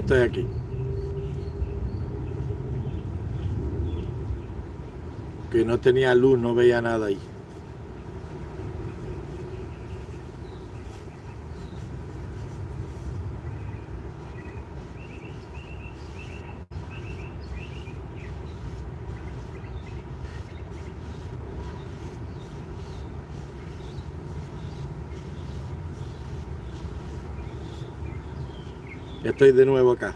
Estoy aquí. Que no tenía luz, no veía nada ahí. Estoy de nuevo acá.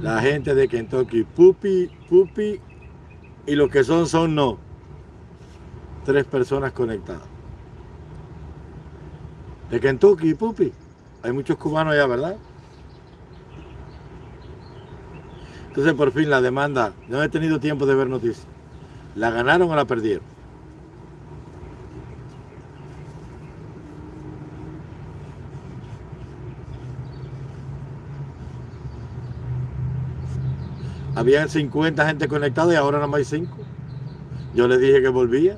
La gente de Kentucky, pupi, pupi, y los que son, son no. Tres personas conectadas. De Kentucky, pupi. Hay muchos cubanos allá, ¿verdad? Entonces, por fin, la demanda, no he tenido tiempo de ver noticias. ¿La ganaron o la perdieron? Habían 50 gente conectada y ahora nada más hay 5. Yo les dije que volvía.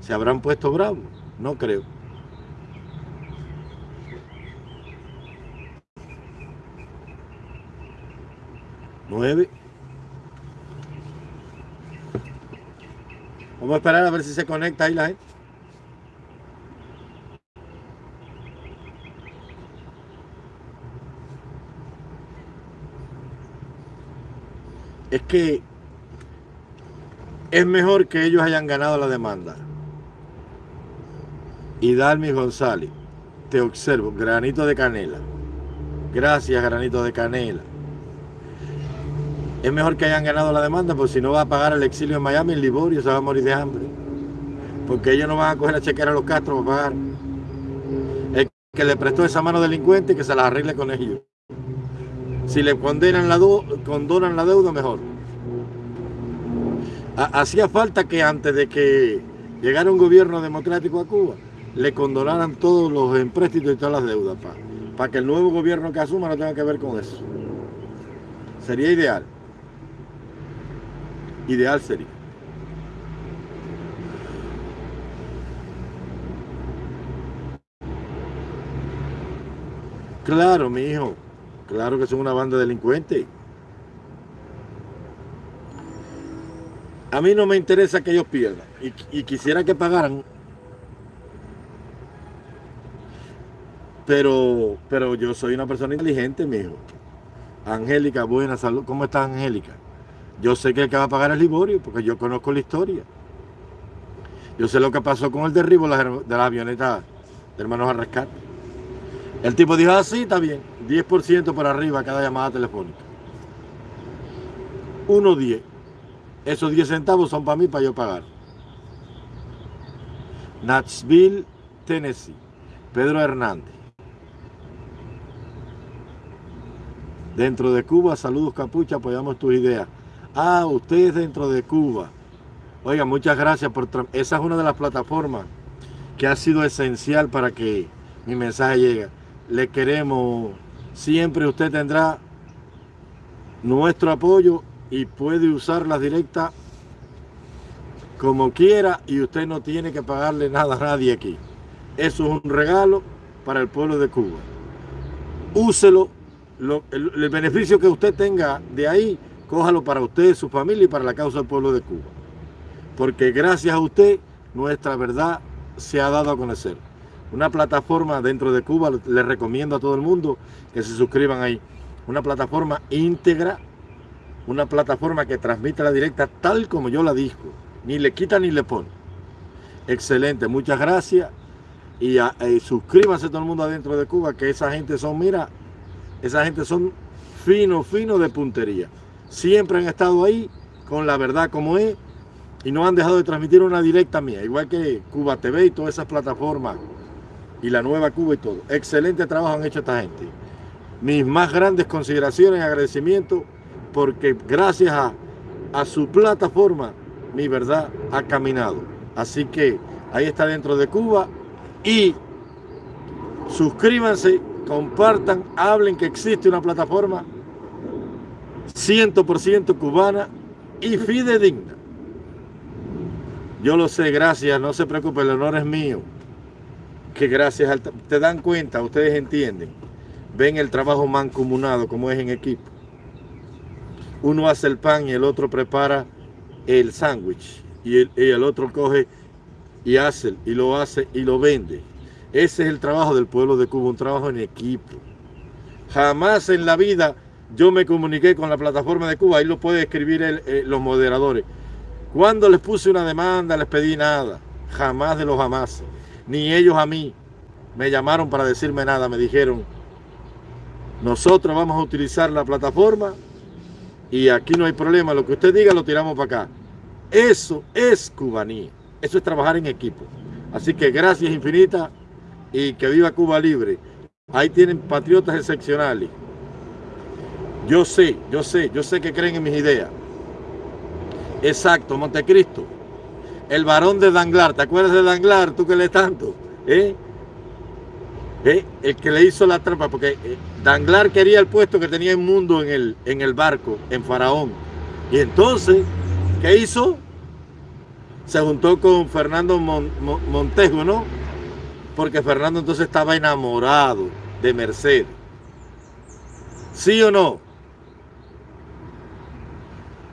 ¿Se habrán puesto bravos? No creo. Nueve. Vamos a esperar a ver si se conecta ahí la gente. Es que es mejor que ellos hayan ganado la demanda. Y Dalmi González, te observo, granito de canela. Gracias, granito de canela. Es mejor que hayan ganado la demanda, porque si no va a pagar el exilio en Miami, en Liborio se va a morir de hambre. Porque ellos no van a coger a chequear a los Castro para pagar. El que le prestó esa mano delincuente, que se la arregle con ellos. Si le condenan la condonan la deuda, mejor. Hacía falta que antes de que llegara un gobierno democrático a Cuba, le condonaran todos los empréstitos y todas las deudas, para que el nuevo gobierno que asuma no tenga que ver con eso. Sería ideal. Ideal sería. Claro, mi hijo. Claro que son una banda delincuente. A mí no me interesa que ellos pierdan y, quisiera que pagaran. Pero, pero yo soy una persona inteligente, mi hijo. Angélica, buena salud. ¿Cómo está Angélica? Yo sé que el que va a pagar es Liborio, porque yo conozco la historia. Yo sé lo que pasó con el derribo de la avioneta de hermanos a rescate. El tipo dijo, así ah, está bien, 10% por arriba cada llamada telefónica. 1.10. Esos 10 centavos son para mí, para yo pagar. Nashville, Tennessee. Pedro Hernández. Dentro de Cuba, saludos Capucha, apoyamos tus ideas. Ah, ustedes dentro de Cuba. Oiga, muchas gracias por... Esa es una de las plataformas que ha sido esencial para que mi mensaje llegue le queremos, siempre usted tendrá nuestro apoyo y puede usar la directa como quiera y usted no tiene que pagarle nada a nadie aquí. Eso es un regalo para el pueblo de Cuba. Úselo, el, beneficio que usted tenga de ahí, cójalo para usted, su familia y para la causa del pueblo de Cuba. Porque gracias a usted, nuestra verdad se ha dado a conocer una plataforma dentro de Cuba, les recomiendo a todo el mundo que se suscriban ahí. Una plataforma íntegra, una plataforma que transmite la directa tal como yo la dijo, ni le quita ni le pone. Excelente, muchas gracias. Y, suscríbanse todo el mundo adentro de Cuba, que esa gente son, mira, esa gente son fino, fino de puntería. Siempre han estado ahí con la verdad como es y no han dejado de transmitir una directa mía, igual que Cuba TV y todas esas plataformas y la Nueva Cuba y todo. Excelente trabajo han hecho esta gente. Mis más grandes consideraciones y agradecimiento porque gracias a, a su plataforma mi verdad ha caminado. Así que ahí está dentro de Cuba y suscríbanse, compartan, hablen que existe una plataforma 100% cubana y fidedigna. Yo lo sé, gracias, no se preocupe, el honor es mío. Que gracias al... Te dan cuenta, ustedes entienden, ven el trabajo mancomunado como es en equipo. Uno hace el pan y el otro prepara el sándwich y el, el otro coge y hace y lo hace y lo vende. Ese es el trabajo del pueblo de Cuba, un trabajo en equipo. Jamás en la vida yo me comuniqué con la plataforma de Cuba, ahí lo puede escribir eh, los moderadores. Cuando les puse una demanda, les pedí nada, jamás de los jamás, ni ellos a mí me llamaron para decirme nada, me dijeron, nosotros vamos a utilizar la plataforma y aquí no hay problema, lo que usted diga lo tiramos para acá. Eso es cubanía, eso es trabajar en equipo. Así que gracias infinitas y que viva Cuba libre. Ahí tienen patriotas excepcionales. Yo sé, yo sé, yo sé que creen en mis ideas. Exacto, Montecristo. El varón de Danglar, ¿te acuerdas de Danglar? Tú que lees tanto. ¿Eh? ¿Eh? El que le hizo la trampa, porque eh, Danglar quería el puesto que tenía en mundo en el, en el barco, en Faraón. Y entonces, ¿qué hizo? Se juntó con Fernando Montejo, ¿no? Porque Fernando entonces estaba enamorado de Mercedes. ¿Sí o no?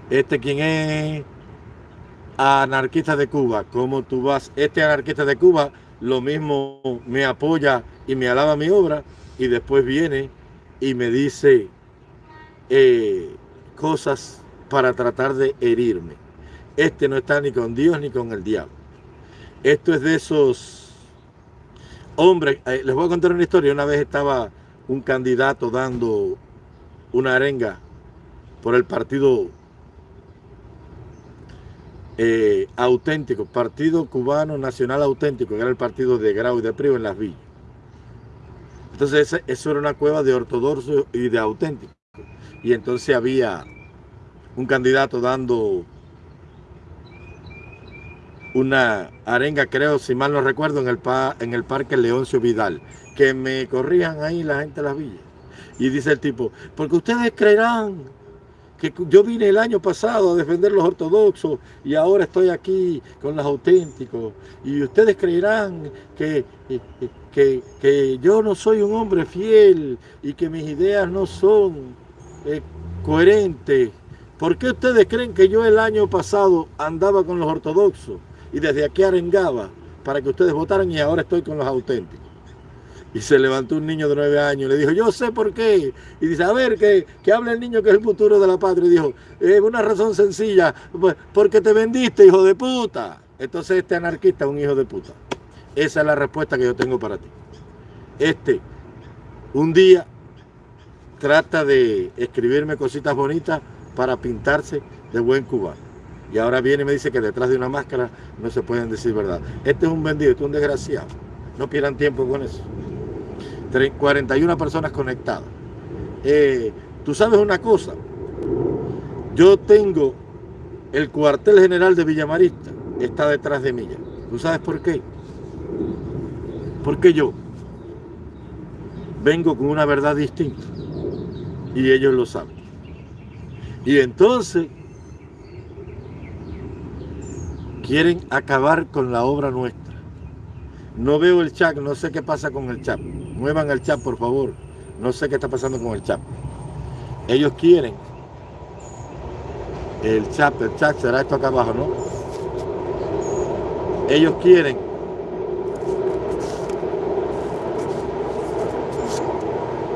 Este quien es anarquista de Cuba, ¿cómo tú vas? Este anarquista de Cuba lo mismo me apoya y me alaba mi obra y después viene y me dice eh, cosas para tratar de herirme. Este no está ni con Dios ni con el diablo. Esto es de esos hombres. Eh, les voy a contar una historia. Una vez estaba un candidato dando una arenga por el partido eh, auténtico, Partido Cubano Nacional Auténtico, que era el partido de Grau y de Prio en las villas. Entonces eso era una cueva de ortodoxo y de auténtico. Y entonces había un candidato dando una arenga, creo, si mal no recuerdo, en el, en el Parque Leoncio Vidal, que me corrían ahí la gente de las villas. Y dice el tipo, porque ustedes creerán que yo vine el año pasado a defender los ortodoxos y ahora estoy aquí con los auténticos. Y ustedes creerán que, que, que yo no soy un hombre fiel y que mis ideas no son eh, coherentes. ¿Por qué ustedes creen que yo el año pasado andaba con los ortodoxos y desde aquí arengaba para que ustedes votaran y ahora estoy con los auténticos? Y se levantó un niño de nueve años y le dijo, yo sé por qué. Y dice, a ver, que, que hable el niño que es el futuro de la patria. Y dijo, es una razón sencilla, pues, porque te vendiste, hijo de puta. Entonces este anarquista es un hijo de puta. Esa es la respuesta que yo tengo para ti. Este, un día, trata de escribirme cositas bonitas para pintarse de buen cubano. Y ahora viene y me dice que detrás de una máscara no se pueden decir verdad. Este es un vendido, este es un desgraciado. No pierdan tiempo con eso. 41 personas conectadas. Eh, Tú sabes una cosa, yo tengo el cuartel general de Villamarista, está detrás de mí. ¿Tú sabes por qué? Porque yo vengo con una verdad distinta y ellos lo saben. Y entonces quieren acabar con la obra nuestra. No veo el chat, no sé qué pasa con el chat. Muevan el chat, por favor. No sé qué está pasando con el chat. Ellos quieren. El chat, el chat será esto acá abajo, ¿no? Ellos quieren.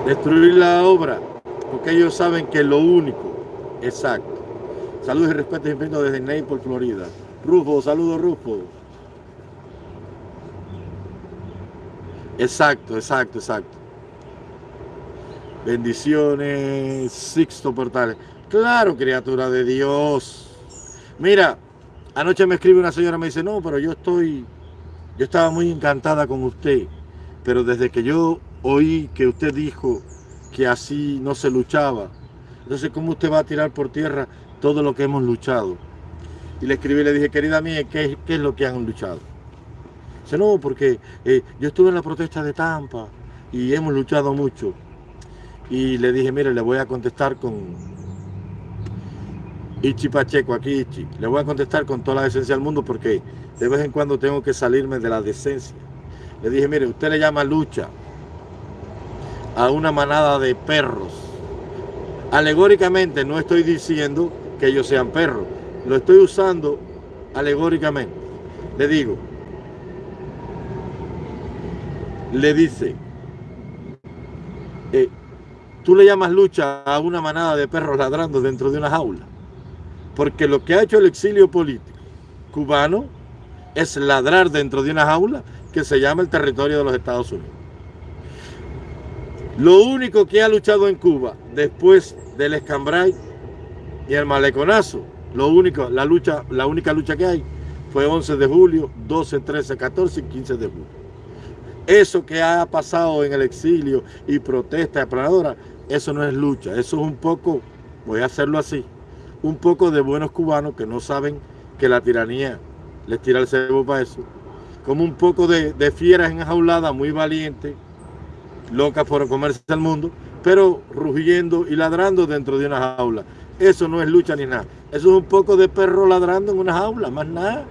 Destruir la obra. Porque ellos saben que lo único. Exacto. Saludos y respeto infinitos desde Naples, Florida. Rufo, saludos Rufo. Exacto, exacto, exacto. Bendiciones, Sixto Portales. Claro, criatura de Dios. Mira, anoche me escribe una señora, me dice, no, pero yo estoy, yo estaba muy encantada con usted, pero desde que yo oí que usted dijo que así no se luchaba, entonces, ¿cómo usted va a tirar por tierra todo lo que hemos luchado? Y le escribí le dije, querida mía, ¿qué, qué es lo que han luchado? Dice, no, porque eh, yo estuve en la protesta de Tampa y hemos luchado mucho. Y le dije, mire, le voy a contestar con Ichi Pacheco, aquí Ichi. Le voy a contestar con toda la decencia del mundo porque de vez en cuando tengo que salirme de la decencia. Le dije, mire, usted le llama lucha a una manada de perros. Alegóricamente no estoy diciendo que ellos sean perros, lo estoy usando alegóricamente. Le digo, le dice, eh, tú le llamas lucha a una manada de perros ladrando dentro de una jaula. Porque lo que ha hecho el exilio político cubano es ladrar dentro de una jaula que se llama el territorio de los Estados Unidos. Lo único que ha luchado en Cuba después del escambray y el maleconazo, lo único, la lucha, la única lucha que hay fue 11 de julio, 12, 13, 14 y 15 de julio. Eso que ha pasado en el exilio y protesta aplanadora, eso no es lucha, eso es un poco, voy a hacerlo así, un poco de buenos cubanos que no saben que la tiranía les tira el cebo para eso. Como un poco de, de fieras enjauladas, muy valientes, locas por comerse el mundo, pero rugiendo y ladrando dentro de una jaula. Eso no es lucha ni nada. Eso es un poco de perro ladrando en una jaula, más nada.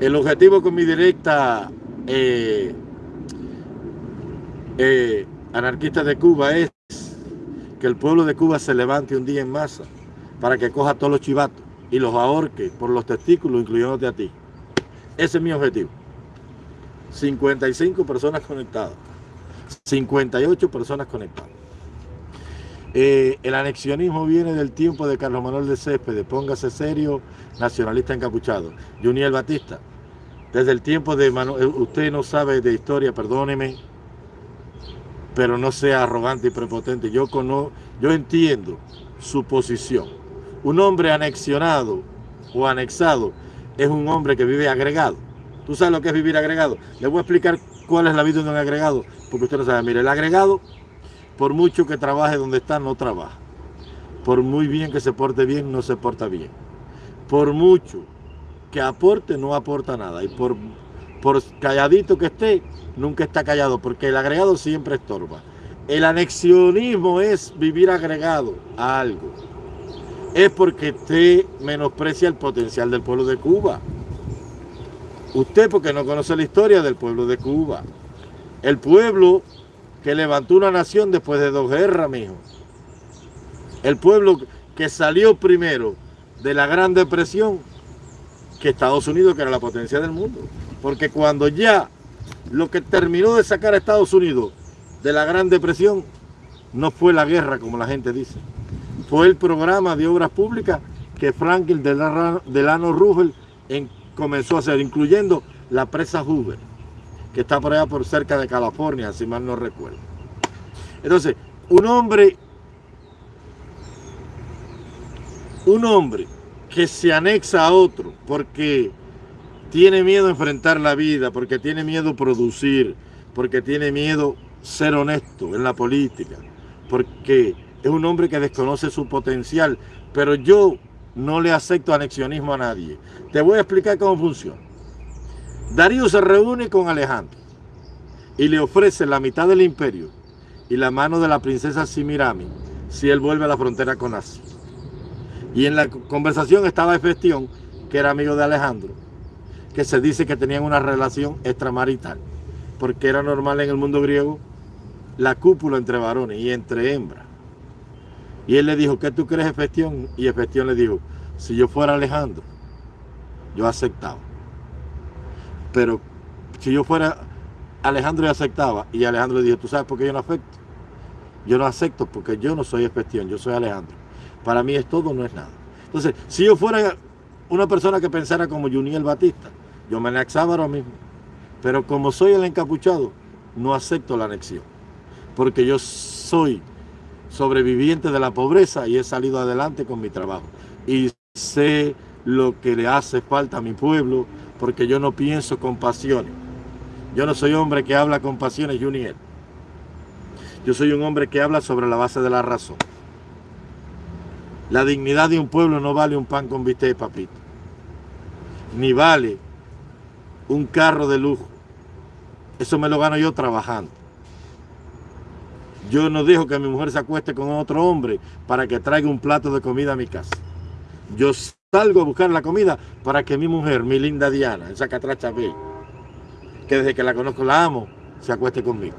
El objetivo con mi directa eh, eh, anarquista de Cuba es que el pueblo de Cuba se levante un día en masa para que coja todos los chivatos y los ahorque por los testículos, incluyéndote a ti. Ese es mi objetivo. 55 personas conectadas. 58 personas conectadas. Eh, el anexionismo viene del tiempo de Carlos Manuel de Céspedes, póngase serio, nacionalista encapuchado. Juniel Batista, desde el tiempo de Manuel, eh, usted no sabe de historia, perdóneme, pero no sea arrogante y prepotente. Yo, conozco, yo entiendo su posición. Un hombre anexionado o anexado es un hombre que vive agregado. ¿Tú sabes lo que es vivir agregado? Le voy a explicar cuál es la vida de un agregado, porque usted no sabe. Mire, el agregado, por mucho que trabaje donde está, no trabaja. Por muy bien que se porte bien, no se porta bien. Por mucho que aporte, no aporta nada. Y por, por calladito que esté, nunca está callado, porque el agregado siempre estorba. El anexionismo es vivir agregado a algo. Es porque usted menosprecia el potencial del pueblo de Cuba. Usted porque no conoce la historia del pueblo de Cuba. El pueblo que levantó una nación después de dos guerras, mijo. El pueblo que salió primero de la Gran Depresión que Estados Unidos, que era la potencia del mundo. Porque cuando ya lo que terminó de sacar a Estados Unidos de la Gran Depresión no fue la guerra, como la gente dice. Fue el programa de obras públicas que Franklin Delano Roosevelt en comenzó a hacer, incluyendo la presa Hoover, que está por allá por cerca de California, si mal no recuerdo. Entonces, un hombre, un hombre que se anexa a otro porque tiene miedo a enfrentar la vida, porque tiene miedo a producir, porque tiene miedo ser honesto en la política, porque es un hombre que desconoce su potencial, pero yo no le acepto anexionismo a nadie. Te voy a explicar cómo funciona. Darío se reúne con Alejandro y le ofrece la mitad del imperio y la mano de la princesa Simirami si él vuelve a la frontera con Asia. Y en la conversación estaba Efestión, que era amigo de Alejandro, que se dice que tenían una relación extramarital, porque era normal en el mundo griego la cúpula entre varones y entre hembras. Y él le dijo, ¿qué tú crees, Efestión? Y Efestión le dijo, si yo fuera Alejandro, yo aceptaba. Pero si yo fuera Alejandro, yo aceptaba. Y Alejandro le dijo, ¿tú sabes por qué yo no acepto? Yo no acepto porque yo no soy Efestión, yo soy Alejandro. Para mí es todo, no es nada. Entonces, si yo fuera una persona que pensara como Juniel Batista, yo me anexaba ahora mismo. Pero como soy el encapuchado, no acepto la anexión. Porque yo soy sobreviviente de la pobreza y he salido adelante con mi trabajo. Y sé lo que le hace falta a mi pueblo porque yo no pienso con pasiones. Yo no soy hombre que habla con pasiones, Junior. Yo soy un hombre que habla sobre la base de la razón. La dignidad de un pueblo no vale un pan con bistec, papito. Ni vale un carro de lujo. Eso me lo gano yo trabajando. Yo no dejo que mi mujer se acueste con otro hombre para que traiga un plato de comida a mi casa. Yo salgo a buscar la comida para que mi mujer, mi linda Diana, esa catracha ve, que desde que la conozco la amo, se acueste conmigo.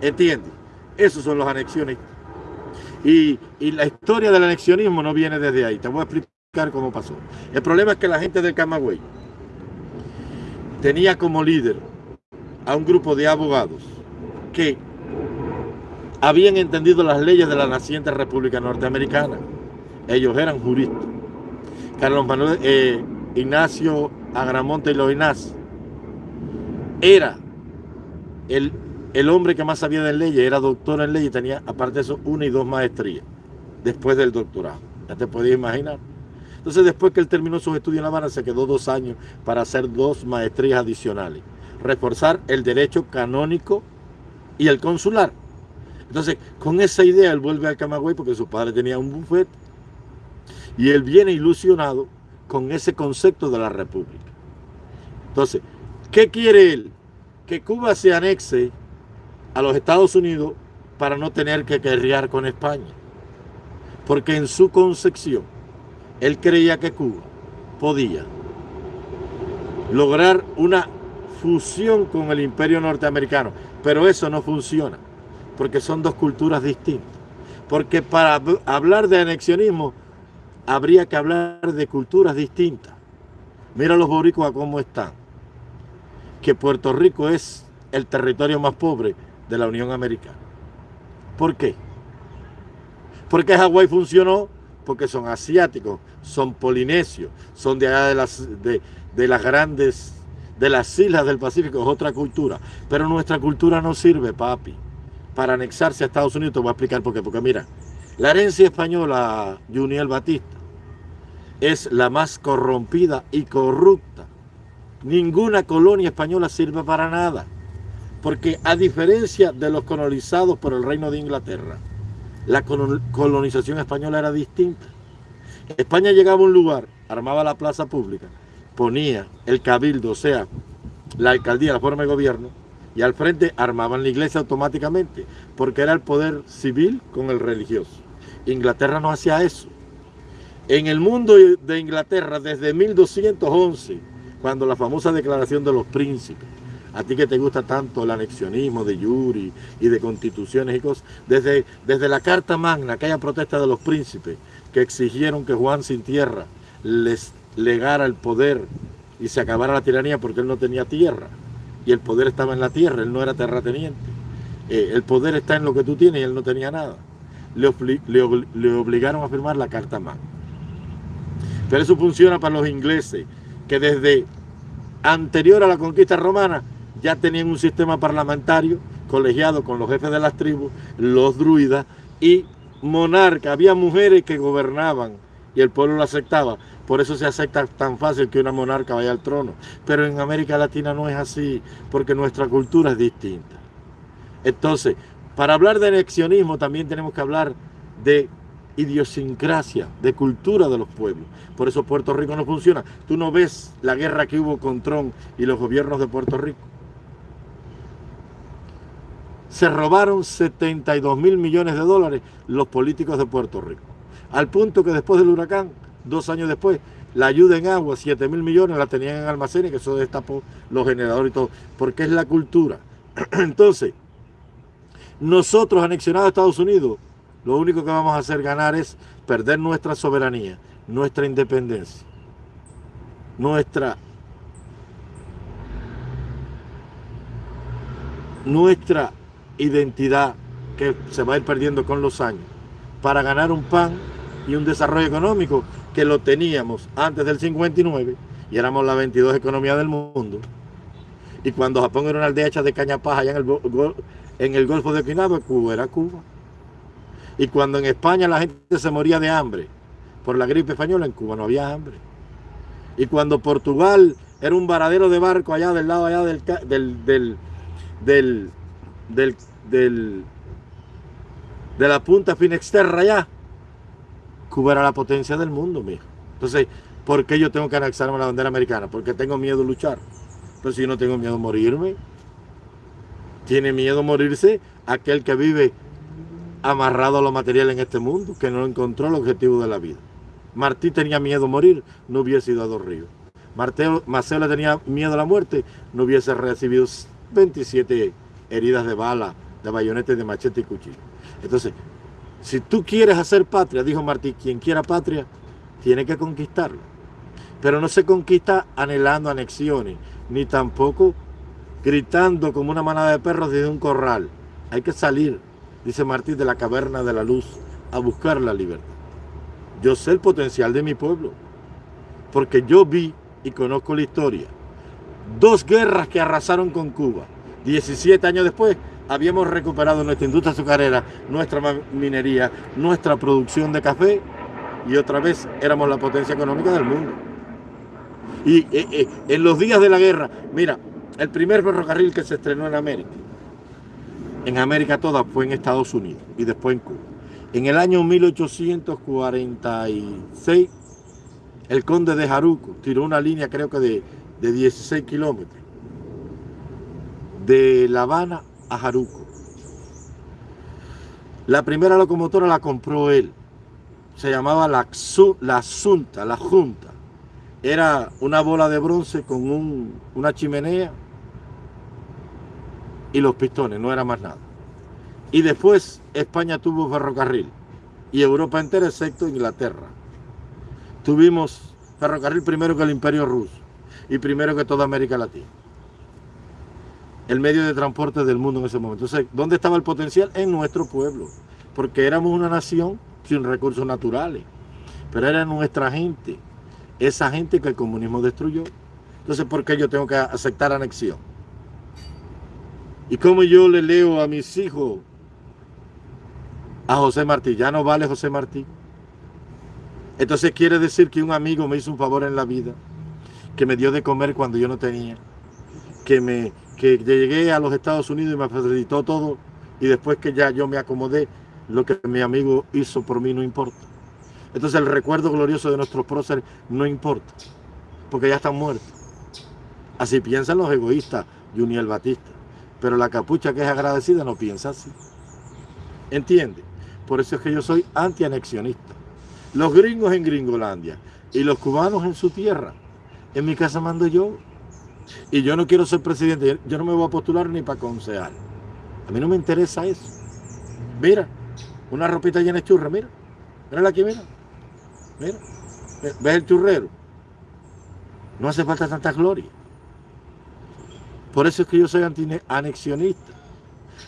¿Entiendes? Esos son los anexiones. Y, la historia del anexionismo no viene desde ahí. Te voy a explicar cómo pasó. El problema es que la gente del Camagüey tenía como líder a un grupo de abogados que habían entendido las leyes de la naciente República Norteamericana. Ellos eran juristas. Carlos Manuel eh, Ignacio Agramonte y Loinaz era el, el, hombre que más sabía de leyes, era doctor en leyes y tenía, aparte de eso, una y dos maestrías después del doctorado. Ya te podías imaginar. Entonces, después que él terminó sus estudios en La Habana, se quedó dos años para hacer dos maestrías adicionales. Reforzar el derecho canónico y el consular. Entonces, con esa idea, él vuelve al Camagüey porque su padre tenía un bufete. Y él viene ilusionado con ese concepto de la república. Entonces, ¿qué quiere él? Que Cuba se anexe a los Estados Unidos para no tener que guerrear con España. Porque en su concepción, él creía que Cuba podía lograr una fusión con el imperio norteamericano. Pero eso no funciona, porque son dos culturas distintas. Porque para hablar de anexionismo habría que hablar de culturas distintas. Mira los boricuas cómo están. Que Puerto Rico es el territorio más pobre de la Unión Americana. ¿Por qué? Porque Hawái funcionó porque son asiáticos, son polinesios, son de allá de las, de, de las grandes, de las islas del Pacífico, es otra cultura. Pero nuestra cultura no sirve, papi, para anexarse a Estados Unidos. Te voy a explicar por qué. Porque mira, la herencia española, Juniel Batista, es la más corrompida y corrupta. Ninguna colonia española sirve para nada. Porque a diferencia de los colonizados por el reino de Inglaterra, la colonización española era distinta. España llegaba a un lugar, armaba la plaza pública, ponía el cabildo, o sea, la alcaldía, la forma de gobierno, y al frente armaban la iglesia automáticamente, porque era el poder civil con el religioso. Inglaterra no hacía eso. En el mundo de Inglaterra, desde 1211, cuando la famosa declaración de los príncipes, a ti que te gusta tanto el anexionismo de Yuri y de constituciones y cosas, desde, desde la Carta Magna, aquella protesta de los príncipes que exigieron que Juan sin tierra les legara el poder y se acabara la tiranía porque él no tenía tierra y el poder estaba en la tierra, él no era terrateniente. Eh, el poder está en lo que tú tienes y él no tenía nada. Le, le, le obligaron a firmar la Carta Magna. Pero eso funciona para los ingleses, que desde anterior a la conquista romana ya tenían un sistema parlamentario colegiado con los jefes de las tribus, los druidas y monarca. Había mujeres que gobernaban y el pueblo lo aceptaba. Por eso se acepta tan fácil que una monarca vaya al trono. Pero en América Latina no es así, porque nuestra cultura es distinta. Entonces, para hablar de anexionismo también tenemos que hablar de idiosincrasia, de cultura de los pueblos. Por eso Puerto Rico no funciona. Tú no ves la guerra que hubo con Trump y los gobiernos de Puerto Rico se robaron 72 mil millones de dólares los políticos de Puerto Rico. Al punto que después del huracán, dos años después, la ayuda en agua, 7 mil millones, la tenían en almacenes, que eso destapó los generadores y todo, porque es la cultura. Entonces, nosotros anexionados a Estados Unidos, lo único que vamos a hacer ganar es perder nuestra soberanía, nuestra independencia, nuestra nuestra identidad que se va a ir perdiendo con los años para ganar un pan y un desarrollo económico que lo teníamos antes del 59 y éramos la 22 economía del mundo. Y cuando Japón era una aldea hecha de cañapaja allá en el, en el Golfo de Okinawa, Cuba era Cuba. Y cuando en España la gente se moría de hambre por la gripe española, en Cuba no había hambre. Y cuando Portugal era un varadero de barco allá del lado allá del, del del, del, de la punta Finexterra allá, Cuba era la potencia del mundo, mijo. Entonces, ¿por qué yo tengo que anexarme a la bandera americana? Porque tengo miedo de luchar. Pero si yo no tengo miedo de morirme, tiene miedo de morirse aquel que vive amarrado a lo material en este mundo, que no encontró el objetivo de la vida. Martí tenía miedo a morir, no hubiese ido a Dos Ríos. Maceo le tenía miedo a la muerte, no hubiese recibido 27 heridas de bala, de bayonete, de machete y cuchillo. Entonces, si tú quieres hacer patria, dijo Martí, quien quiera patria, tiene que conquistarla. Pero no se conquista anhelando anexiones, ni tampoco gritando como una manada de perros desde un corral. Hay que salir, dice Martí, de la caverna de la luz a buscar la libertad. Yo sé el potencial de mi pueblo, porque yo vi y conozco la historia. Dos guerras que arrasaron con Cuba. 17 años después habíamos recuperado nuestra industria azucarera, nuestra minería, nuestra producción de café y otra vez éramos la potencia económica del mundo. Y eh, eh, en los días de la guerra, mira, el primer ferrocarril que se estrenó en América, en América toda fue en Estados Unidos y después en Cuba. En el año 1846, el conde de Jaruco tiró una línea creo que de, de 16 kilómetros, de La Habana a Jaruco. La primera locomotora la compró él, se llamaba la, la la Junta. Era una bola de bronce con una chimenea y los pistones, no era más nada. Y después España tuvo ferrocarril y Europa entera excepto Inglaterra. Tuvimos ferrocarril primero que el Imperio Ruso y primero que toda América Latina. El medio de transporte del mundo en ese momento. Entonces, ¿dónde estaba el potencial? En nuestro pueblo. Porque éramos una nación sin recursos naturales. Pero era nuestra gente. Esa gente que el comunismo destruyó. Entonces, ¿por qué yo tengo que aceptar anexión? ¿Y cómo yo le leo a mis hijos a José Martí. Ya no vale José Martí. Entonces quiere decir que un amigo me hizo un favor en la vida, que me dio de comer cuando yo no tenía, que, me, que llegué a los Estados Unidos y me facilitó todo, y después que ya yo me acomodé, lo que mi amigo hizo por mí no importa. Entonces el recuerdo glorioso de nuestros próceres no importa, porque ya están muertos. Así piensan los egoístas, Juniel Batista. Pero la capucha que es agradecida no piensa así. ¿Entiende? Por eso es que yo soy antianexionista. Los gringos en Gringolandia y los cubanos en su tierra. En mi casa mando yo. Y yo no quiero ser presidente. Yo no me voy a postular ni para concejal. A mí no me interesa eso. Mira, una ropita llena de churra, mira. Mírala aquí, mira. Mira. ¿Ves el churrero? No hace falta tanta gloria. Por eso es que yo soy anti-anexionista.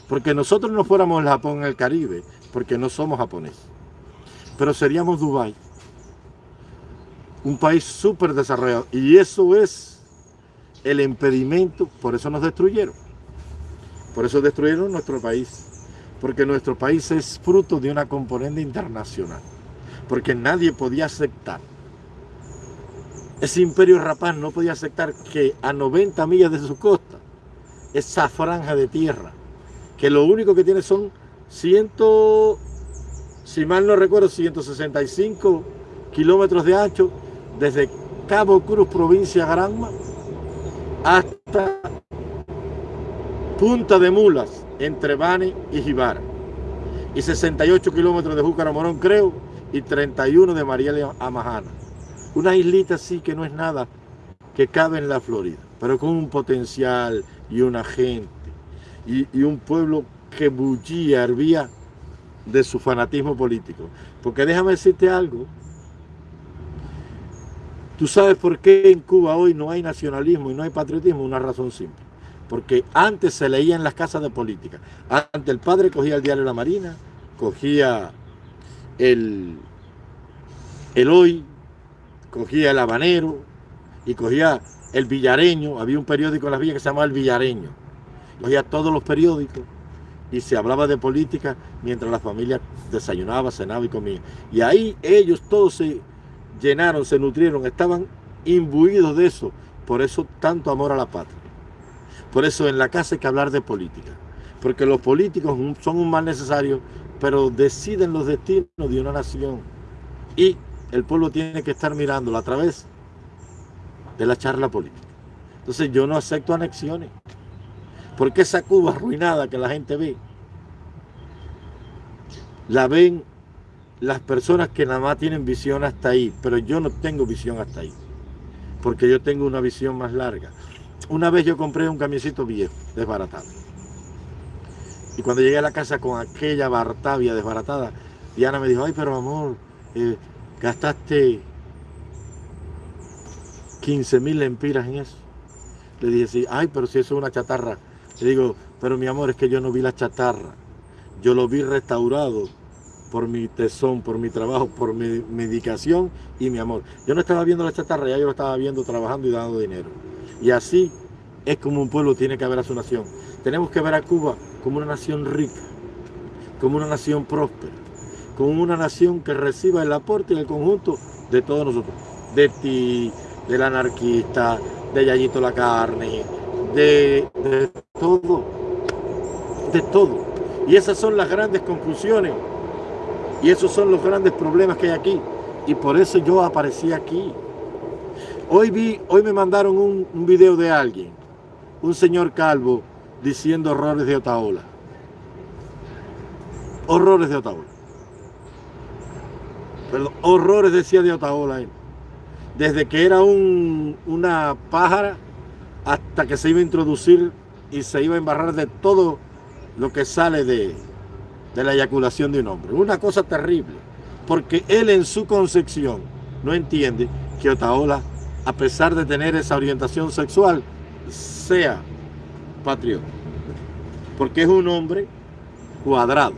Porque nosotros no fuéramos el Japón en el Caribe, porque no somos japoneses. Pero seríamos Dubái. Un país súper desarrollado. Y eso es el impedimento, por eso nos destruyeron. Por eso destruyeron nuestro país. Porque nuestro país es fruto de una componente internacional. Porque nadie podía aceptar. Ese imperio rapaz no podía aceptar que a 90 millas de su costa, esa franja de tierra, que lo único que tiene son 100, si mal no recuerdo, 165 kilómetros de ancho desde Cabo Cruz, provincia Granma, hasta Punta de Mulas, entre Bani y Jibara. Y 68 kilómetros de Júcar Morón, creo, y 31 de Mariela Amajana. Una islita así que no es nada, que cabe en la Florida, pero con un potencial y una gente y, un pueblo que bullía, hervía de su fanatismo político. Porque déjame decirte algo, tú sabes por qué en Cuba hoy no hay nacionalismo y no hay patriotismo, una razón simple. Porque antes se leía en las casas de política. Antes el padre cogía el diario La Marina, cogía el, el Hoy, cogía el Habanero y cogía el Villareño. Había un periódico en las villas que se llamaba El Villareño Cogía todos los periódicos y se hablaba de política mientras la familia desayunaba, cenaba y comía. Y ahí ellos todos se llenaron, se nutrieron, estaban imbuidos de eso. Por eso tanto amor a la patria. Por eso en la casa hay que hablar de política. Porque los políticos son un mal necesario, pero deciden los destinos de una nación. Y el pueblo tiene que estar mirándolo a través de la charla política. Entonces yo no acepto anexiones. Porque esa Cuba arruinada que la gente ve, la ven las personas que nada más tienen visión hasta ahí, pero yo no tengo visión hasta ahí, porque yo tengo una visión más larga. Una vez yo compré un camioncito viejo, desbaratado. Y cuando llegué a la casa con aquella Bartavia desbaratada, Diana me dijo, ay, pero amor, eh, gastaste 15 mil lempiras en eso. Le dije, sí, ay, pero si eso es una chatarra. Le digo, pero mi amor, es que yo no vi la chatarra. Yo lo vi restaurado por mi tesón, por mi trabajo, por mi medicación y mi amor. Yo no estaba viendo la chatarra, ya yo lo estaba viendo trabajando y dando dinero. Y así es como un pueblo tiene que ver a su nación. Tenemos que ver a Cuba como una nación rica, como una nación próspera, como una nación que reciba el aporte y el conjunto de todos nosotros. De ti, del anarquista, de Yayito la carne, de, de todo, de todo. Y esas son las grandes conclusiones y esos son los grandes problemas que hay aquí. Y por eso yo aparecí aquí. Hoy vi, hoy me mandaron un, video de alguien, un señor calvo, diciendo horrores de Otaola. Horrores de Otaola. Horrores decía de Otaola él. Desde que era un, una pájara hasta que se iba a introducir y se iba a embarrar de todo lo que sale de, de la eyaculación de un hombre. Una cosa terrible, porque él en su concepción no entiende que Otaola, a pesar de tener esa orientación sexual, sea patriota. Porque es un hombre cuadrado.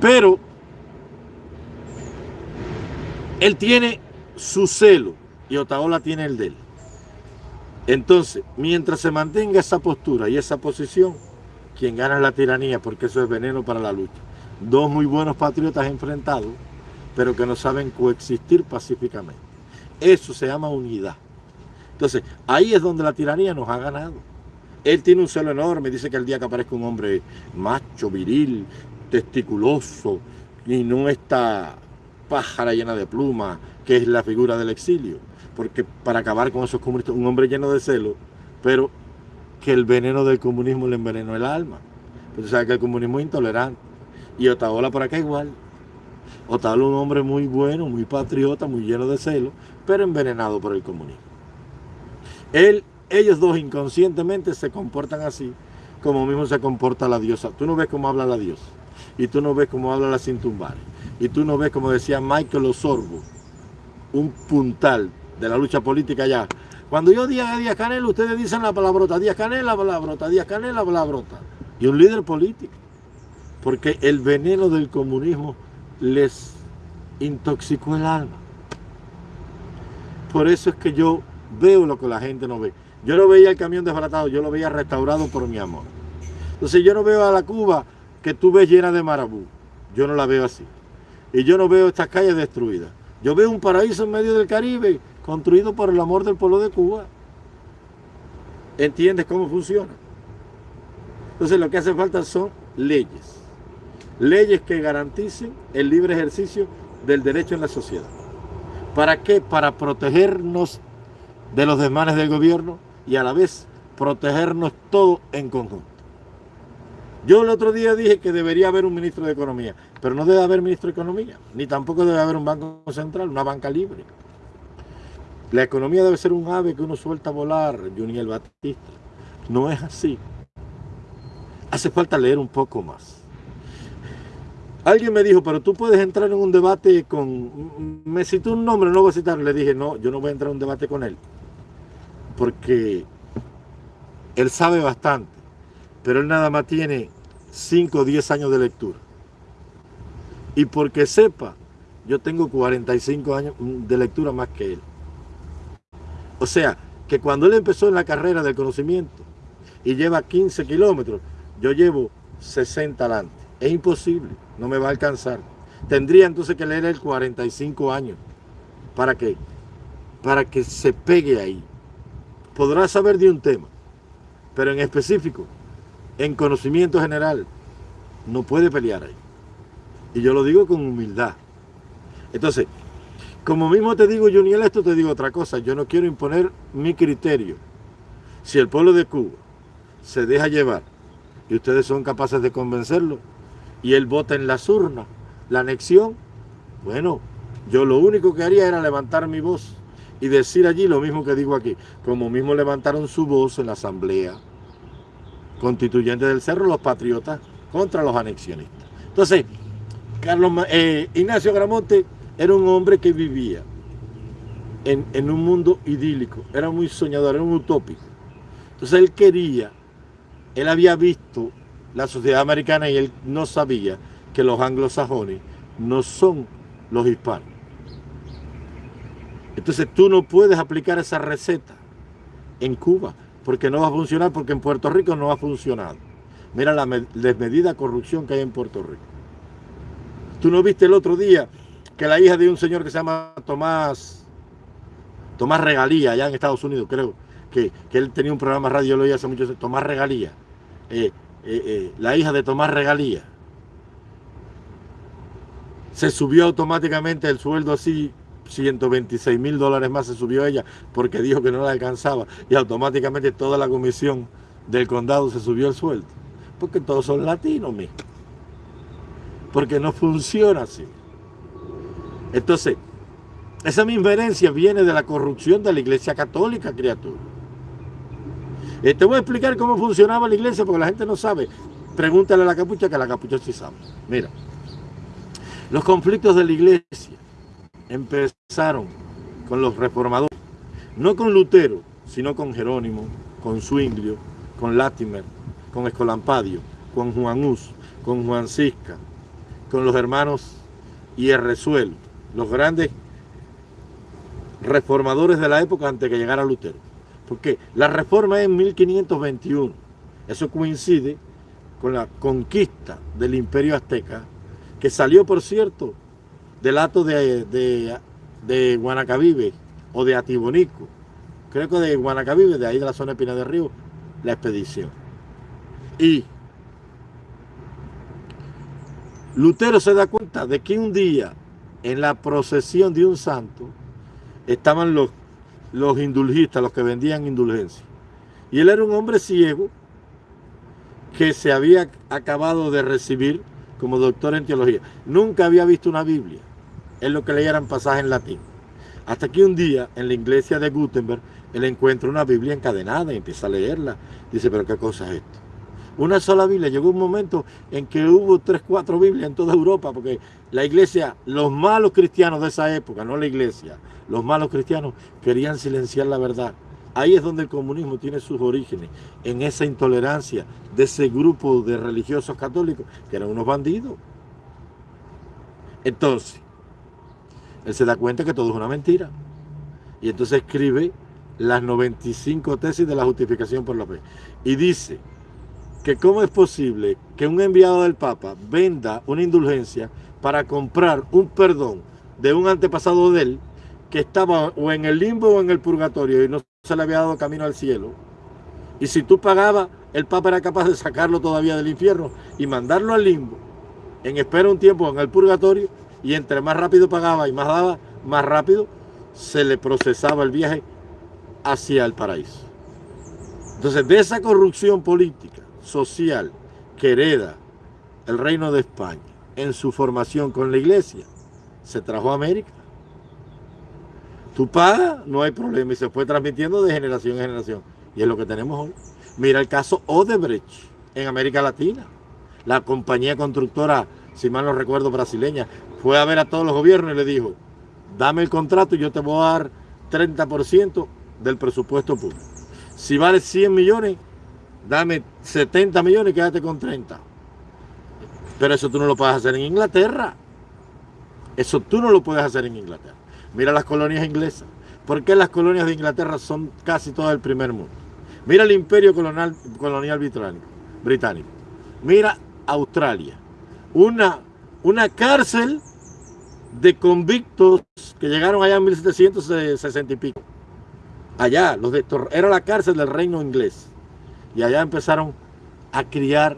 Pero él tiene su celo y Otaola tiene el de él. Entonces, mientras se mantenga esa postura y esa posición, quien gana es la tiranía, porque eso es veneno para la lucha. Dos muy buenos patriotas enfrentados, pero que no saben coexistir pacíficamente. Eso se llama unidad. Entonces, ahí es donde la tiranía nos ha ganado. Él tiene un celo enorme, dice que el día que aparezca un hombre macho, viril, testiculoso, y no esta pájara llena de plumas, que es la figura del exilio. Porque para acabar con esos comunistas, un hombre lleno de celo, pero que el veneno del comunismo le envenenó el alma. Usted sabe que el comunismo es intolerante. Y Otaola por acá igual. Otaola un hombre muy bueno, muy patriota, muy lleno de celo, pero envenenado por el comunismo. Él, ellos dos inconscientemente se comportan así, como mismo se comporta la diosa. Tú no ves cómo habla la diosa, y tú no ves cómo habla la Cintumbare, y tú no ves, como decía Michael Osorbo, un puntal de la lucha política allá, cuando yo diga Díaz Canel, ustedes dicen la palabrota, Díaz Canel la palabrota, Díaz Canel la palabrota. Y un líder político. Porque el veneno del comunismo les intoxicó el alma. Por eso es que yo veo lo que la gente no ve. Yo no veía el camión desbaratado, yo lo veía restaurado por mi amor. Entonces yo no veo a la Cuba que tú ves llena de marabú. Yo no la veo así. Y yo no veo estas calles destruidas. Yo veo un paraíso en medio del Caribe construido por el amor del pueblo de Cuba. ¿Entiendes cómo funciona? Entonces lo que hace falta son leyes. Leyes que garanticen el libre ejercicio del derecho en la sociedad. ¿Para qué? Para protegernos de los desmanes del gobierno y a la vez protegernos todos en conjunto. Yo el otro día dije que debería haber un ministro de Economía, pero no debe haber ministro de Economía, ni tampoco debe haber un banco central, una banca libre. La economía debe ser un ave que uno suelta a volar, Juniel Batista. No es así. Hace falta leer un poco más. Alguien me dijo, pero tú puedes entrar en un debate con... Me citó un nombre, no voy a citar. Le dije, no, yo no voy a entrar en un debate con él. Porque él sabe bastante. Pero él nada más tiene 5 o 10 años de lectura. Y porque sepa, yo tengo 45 años de lectura más que él. O sea, que cuando él empezó en la carrera del conocimiento y lleva 15 kilómetros, yo llevo 60 adelante. Es imposible, no me va a alcanzar. Tendría entonces que leer el 45 años. ¿Para qué? Para que se pegue ahí. Podrá saber de un tema, pero en específico, en conocimiento general, no puede pelear ahí. Y yo lo digo con humildad. Entonces, como mismo te digo, Juniel, esto te digo otra cosa. Yo no quiero imponer mi criterio. Si el pueblo de Cuba se deja llevar y ustedes son capaces de convencerlo y él vota en las urnas, la anexión, bueno, yo lo único que haría era levantar mi voz y decir allí lo mismo que digo aquí, como mismo levantaron su voz en la asamblea constituyente del Cerro, los patriotas contra los anexionistas. Entonces, Carlos, eh, Ignacio Gramonte era un hombre que vivía en, en, un mundo idílico, era muy soñador, era un utópico. Entonces él quería, él había visto la sociedad americana y él no sabía que los anglosajones no son los hispanos. Entonces tú no puedes aplicar esa receta en Cuba, porque no va a funcionar, porque en Puerto Rico no ha funcionado. Mira la desmedida corrupción que hay en Puerto Rico. Tú no viste el otro día que la hija de un señor que se llama Tomás, Tomás Regalía, allá en Estados Unidos, creo, que, él tenía un programa radio, lo oí hace mucho, Tomás Regalía, eh, eh, eh, la hija de Tomás Regalía, se subió automáticamente el sueldo así 126 mil dólares más se subió ella porque dijo que no la alcanzaba y automáticamente toda la comisión del condado se subió el sueldo. Porque todos son latinos, mismo. Porque no funciona así. Entonces, esa misma herencia viene de la corrupción de la iglesia católica, criatura. Y te voy a explicar cómo funcionaba la iglesia porque la gente no sabe. Pregúntale a la capucha que la capucha sí sabe. Mira, los conflictos de la iglesia empezaron con los reformadores, no con Lutero, sino con Jerónimo, con Zwinglio, con Latimer, con Escolampadio, con Juan Hus, con Juan Cisca, con los hermanos Hierrezuelo, los grandes reformadores de la época antes que llegara Lutero. Porque la reforma es en 1521. Eso coincide con la conquista del imperio azteca, que salió, por cierto, del acto de, de, o de Atibonico. Creo que de Guanacavive, de ahí de la zona de Pina del Río, la expedición. Y Lutero se da cuenta de que un día en la procesión de un santo estaban los, los indulgistas, los que vendían indulgencia. Y él era un hombre ciego que se había acabado de recibir como doctor en teología. Nunca había visto una Biblia es lo que leyeran pasaje en latín. Hasta que un día, en la iglesia de Gutenberg, él encuentra una Biblia encadenada y empieza a leerla. Dice, pero ¿qué cosa es esto? Una sola Biblia. Llegó un momento en que hubo tres, cuatro Biblias en toda Europa, porque la iglesia, los malos cristianos de esa época, no la iglesia, los malos cristianos querían silenciar la verdad. Ahí es donde el comunismo tiene sus orígenes, en esa intolerancia de ese grupo de religiosos católicos, que eran unos bandidos. Entonces, él se da cuenta que todo es una mentira. Y entonces escribe las 95 tesis de la justificación por la fe. Y dice que cómo es posible que un enviado del Papa venda una indulgencia para comprar un perdón de un antepasado de él que estaba o en el limbo o en el purgatorio y no se le había dado camino al cielo. Y si tú pagabas, el Papa era capaz de sacarlo todavía del infierno y mandarlo al limbo en espera un tiempo en el purgatorio y entre más rápido pagaba y más daba, más rápido se le procesaba el viaje hacia el paraíso. Entonces, de esa corrupción política, social, que hereda el reino de España en su formación con la iglesia, se trajo a América. Pagas, no hay problema, y se fue transmitiendo de generación en generación. Y es lo que tenemos hoy. Mira el caso Odebrecht en América Latina. La compañía constructora, si mal no recuerdo, brasileña, fue a ver a todos los gobiernos y le dijo, dame el contrato y yo te voy a dar 30% del presupuesto público. Si vale 100 millones, dame 70 millones y quédate con 30. Pero eso tú no lo puedes hacer en Inglaterra. Eso tú no lo puedes hacer en Inglaterra. Mira las colonias inglesas. ¿Por qué las colonias de Inglaterra son casi todas del primer mundo? Mira el imperio colonial, británico, británico. Mira Australia. Una, una cárcel de convictos que llegaron allá en 1760 y pico. Allá, los de era la cárcel del reino inglés. Y allá empezaron a criar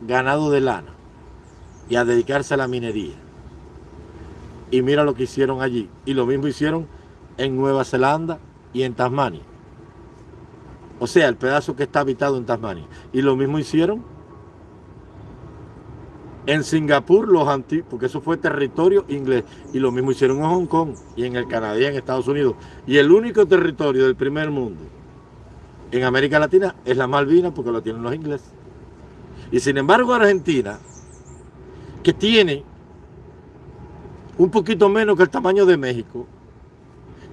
ganado de lana y a dedicarse a la minería. Y mira lo que hicieron allí. Y lo mismo hicieron en Nueva Zelanda y en Tasmania. O sea, el pedazo que está habitado en Tasmania. Y lo mismo hicieron En Singapur, los antiguos, porque eso fue territorio inglés, y lo mismo hicieron en Hong Kong y en el Canadá y en Estados Unidos. Y el único territorio del primer mundo en América Latina es la Malvinas porque lo tienen los ingleses. Y sin embargo Argentina, que tiene un poquito menos que el tamaño de México,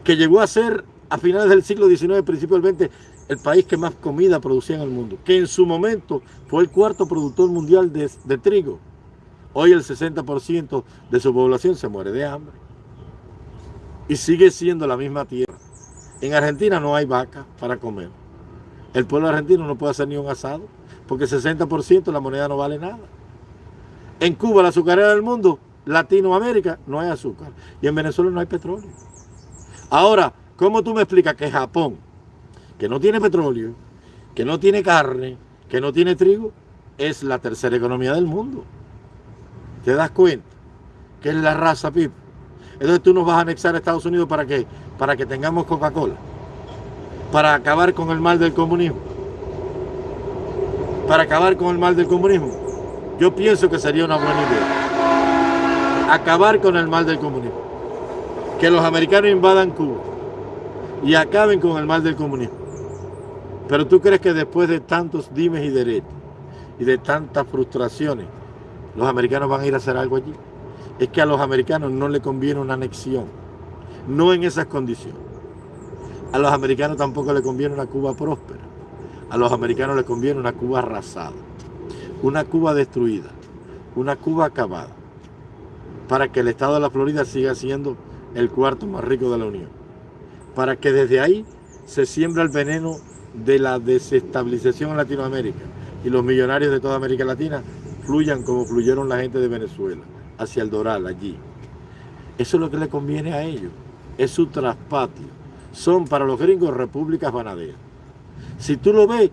que llegó a ser a finales del siglo XIX, principio del XX, el país que más comida producía en el mundo, que en su momento fue el cuarto productor mundial de, de trigo. Hoy el 60% de su población se muere de hambre. Y sigue siendo la misma tierra. En Argentina no hay vaca para comer. El pueblo argentino no puede hacer ni un asado, porque el 60% la moneda no vale nada. En Cuba, la azucarera del mundo, Latinoamérica, no hay azúcar. Y en Venezuela no hay petróleo. Ahora, ¿cómo tú me explicas que Japón, que no tiene petróleo, que no tiene carne, que no tiene trigo, es la tercera economía del mundo? ¿Te das cuenta? Que es la raza Pip. Entonces tú nos vas a anexar a Estados Unidos para qué? Para que tengamos Coca-Cola. Para acabar con el mal del comunismo. Para acabar con el mal del comunismo. Yo pienso que sería una buena idea. Acabar con el mal del comunismo. Que los americanos invadan Cuba y acaben con el mal del comunismo. Pero tú crees que después de tantos dimes y deretes y de tantas frustraciones, los americanos van a ir a hacer algo allí. Es que a los americanos no le conviene una anexión, no en esas condiciones. A los americanos tampoco le conviene una Cuba próspera. A los americanos les conviene una Cuba arrasada, una Cuba destruida, una Cuba acabada, para que el estado de la Florida siga siendo el cuarto más rico de la Unión. Para que desde ahí se siembra el veneno de la desestabilización en Latinoamérica y los millonarios de toda América Latina fluyan como fluyeron la gente de Venezuela, hacia el Doral, allí. Eso es lo que le conviene a ellos, es su traspatio. Son para los gringos repúblicas banaderas. Si tú lo ves,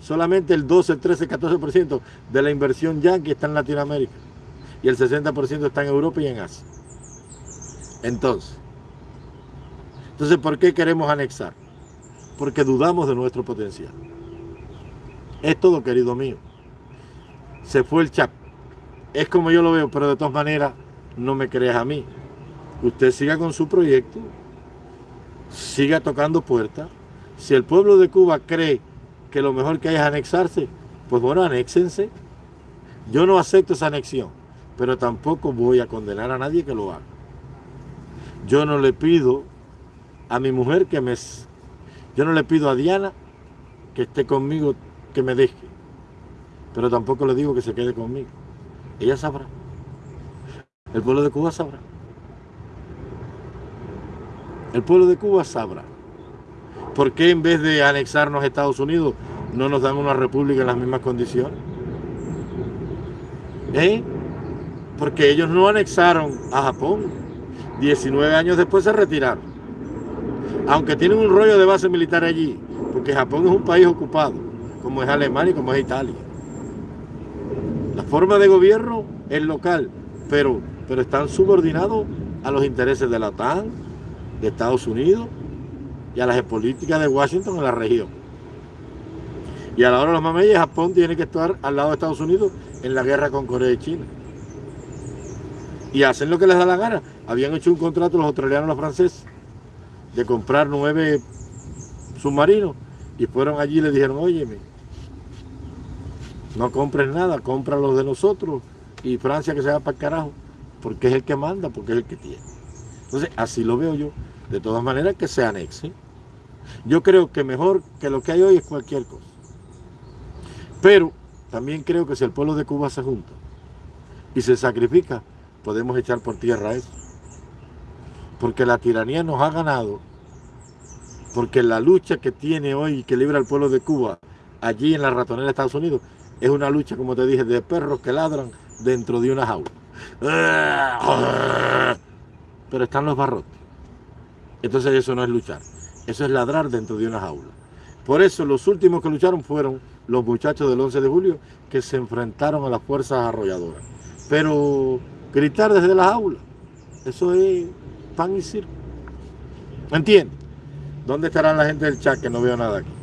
solamente el 12, el 13, el 14% de la inversión yanqui está en Latinoamérica y el 60% está en Europa y en Asia. Entonces, entonces, ¿por qué queremos anexar? Porque dudamos de nuestro potencial. Es todo, querido mío se fue el chat. Es como yo lo veo, pero de todas maneras no me creas a mí. Usted siga con su proyecto, siga tocando puertas. Si el pueblo de Cuba cree que lo mejor que hay es anexarse, pues bueno, anéxense. Yo no acepto esa anexión, pero tampoco voy a condenar a nadie que lo haga. Yo no le pido a mi mujer que me... Yo no le pido a Diana que esté conmigo, que me deje pero tampoco le digo que se quede conmigo. Ella sabrá. El pueblo de Cuba sabrá. El pueblo de Cuba sabrá. ¿Por qué en vez de anexarnos a Estados Unidos no nos dan una república en las mismas condiciones? ¿Eh? Porque ellos no anexaron a Japón. 19 años después se retiraron. Aunque tienen un rollo de base militar allí, porque Japón es un país ocupado, como es Alemania y como es Italia forma de gobierno es local, pero, pero están subordinados a los intereses de la OTAN, de Estados Unidos y a las políticas de Washington en la región. Y a la hora de los mameyes, Japón tiene que estar al lado de Estados Unidos en la guerra con Corea y China. Y hacen lo que les da la gana. Habían hecho un contrato los australianos y los franceses de comprar nueve submarinos y fueron allí y le dijeron, óyeme, no compres nada, compra los de nosotros y Francia que se va para el carajo, porque es el que manda, porque es el que tiene. Entonces, así lo veo yo. De todas maneras, que se anexe. Yo creo que mejor que lo que hay hoy es cualquier cosa. Pero también creo que si el pueblo de Cuba se junta y se sacrifica, podemos echar por tierra eso. Porque la tiranía nos ha ganado, porque la lucha que tiene hoy y que libra el pueblo de Cuba allí en la ratonera de Estados Unidos es una lucha, como te dije, de perros que ladran dentro de una jaula. Pero están los barrotes. Entonces eso no es luchar, eso es ladrar dentro de una jaula. Por eso los últimos que lucharon fueron los muchachos del 11 de julio que se enfrentaron a las fuerzas arrolladoras. Pero gritar desde la jaula, eso es pan y circo. ¿Entiendes? ¿Dónde estarán la gente del chat que no veo nada aquí?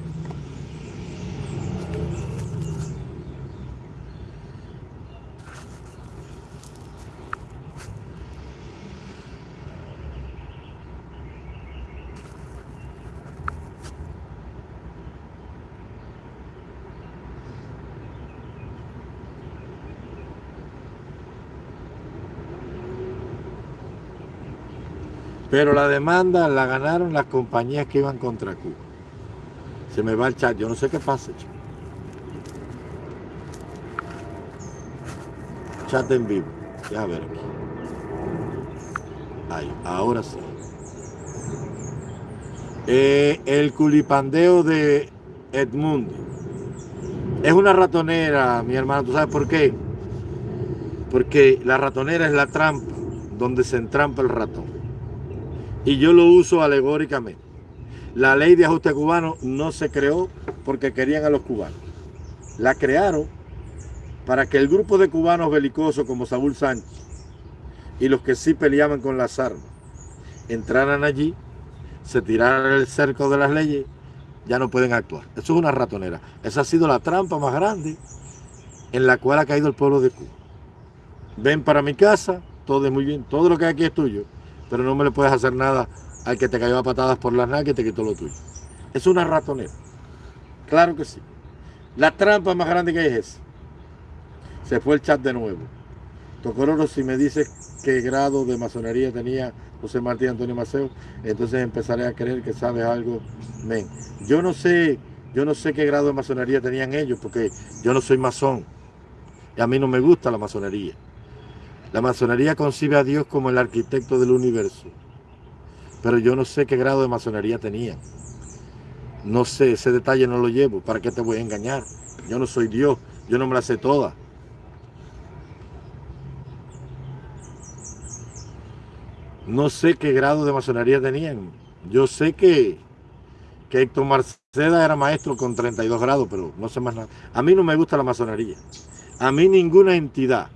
Pero la demanda la ganaron las compañías que iban contra Cuba. Se me va el chat, yo no sé qué pasa. Chat en vivo. Ya ver aquí. Ahí, ahora sí. Eh, el culipandeo de Edmundo. Es una ratonera, mi hermano. ¿Tú sabes por qué? Porque la ratonera es la trampa donde se entrampa el ratón. Y yo lo uso alegóricamente. La ley de ajuste cubano no se creó porque querían a los cubanos. La crearon para que el grupo de cubanos belicosos como Saúl Sánchez y los que sí peleaban con las armas entraran allí, se tiraran el cerco de las leyes, ya no pueden actuar. Eso es una ratonera. Esa ha sido la trampa más grande en la cual ha caído el pueblo de Cuba. Ven para mi casa, todo es muy bien, todo lo que hay aquí es tuyo, pero no me le puedes hacer nada al que te cayó a patadas por las nalgas y te quitó lo tuyo. Es una ratonera. Claro que sí. La trampa más grande que hay es esa. Se fue el chat de nuevo. Tocororo, si me dices qué grado de masonería tenía José Martín Antonio Maceo, entonces empezaré a creer que sabes algo. Men. Yo no sé, yo no sé qué grado de masonería tenían ellos, porque yo no soy masón. Y a mí no me gusta la masonería. La masonería concibe a Dios como el arquitecto del universo. Pero yo no sé qué grado de masonería tenían. No sé, ese detalle no lo llevo. ¿Para qué te voy a engañar? Yo no soy Dios, yo no me la sé toda. No sé qué grado de masonería tenían. Yo sé que, que Héctor Marceda era maestro con 32 grados, pero no sé más nada. A mí no me gusta la masonería. A mí ninguna entidad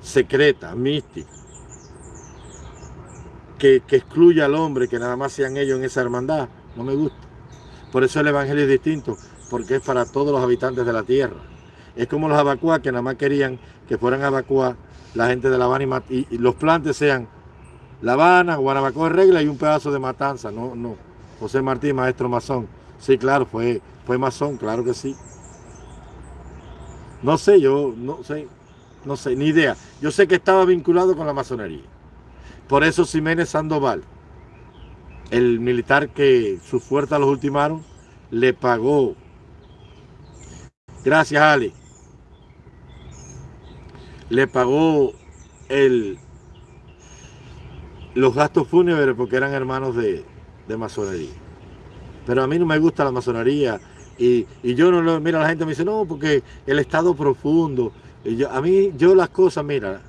secreta, mística, que, que excluya al hombre, que nada más sean ellos en esa hermandad, no me gusta. Por eso el evangelio es distinto, porque es para todos los habitantes de la tierra. Es como los abacuá que nada más querían que fueran abacuá la gente de La Habana y, y, los plantes sean La Habana, Guanabacoa regla y un pedazo de matanza. No, no. José Martín, maestro masón. Sí, claro, fue, fue masón, claro que sí. No sé, yo no sé, no sé, ni idea. Yo sé que estaba vinculado con la masonería. Por eso Jiménez Sandoval, el militar que sus fuerzas los ultimaron, le pagó. Gracias, Ale le pagó el, los gastos fúnebres porque eran hermanos de, de, masonería. Pero a mí no me gusta la masonería y, y, yo no lo, mira, la gente me dice, no, porque el estado profundo. Yo, a mí, yo las cosas, mira,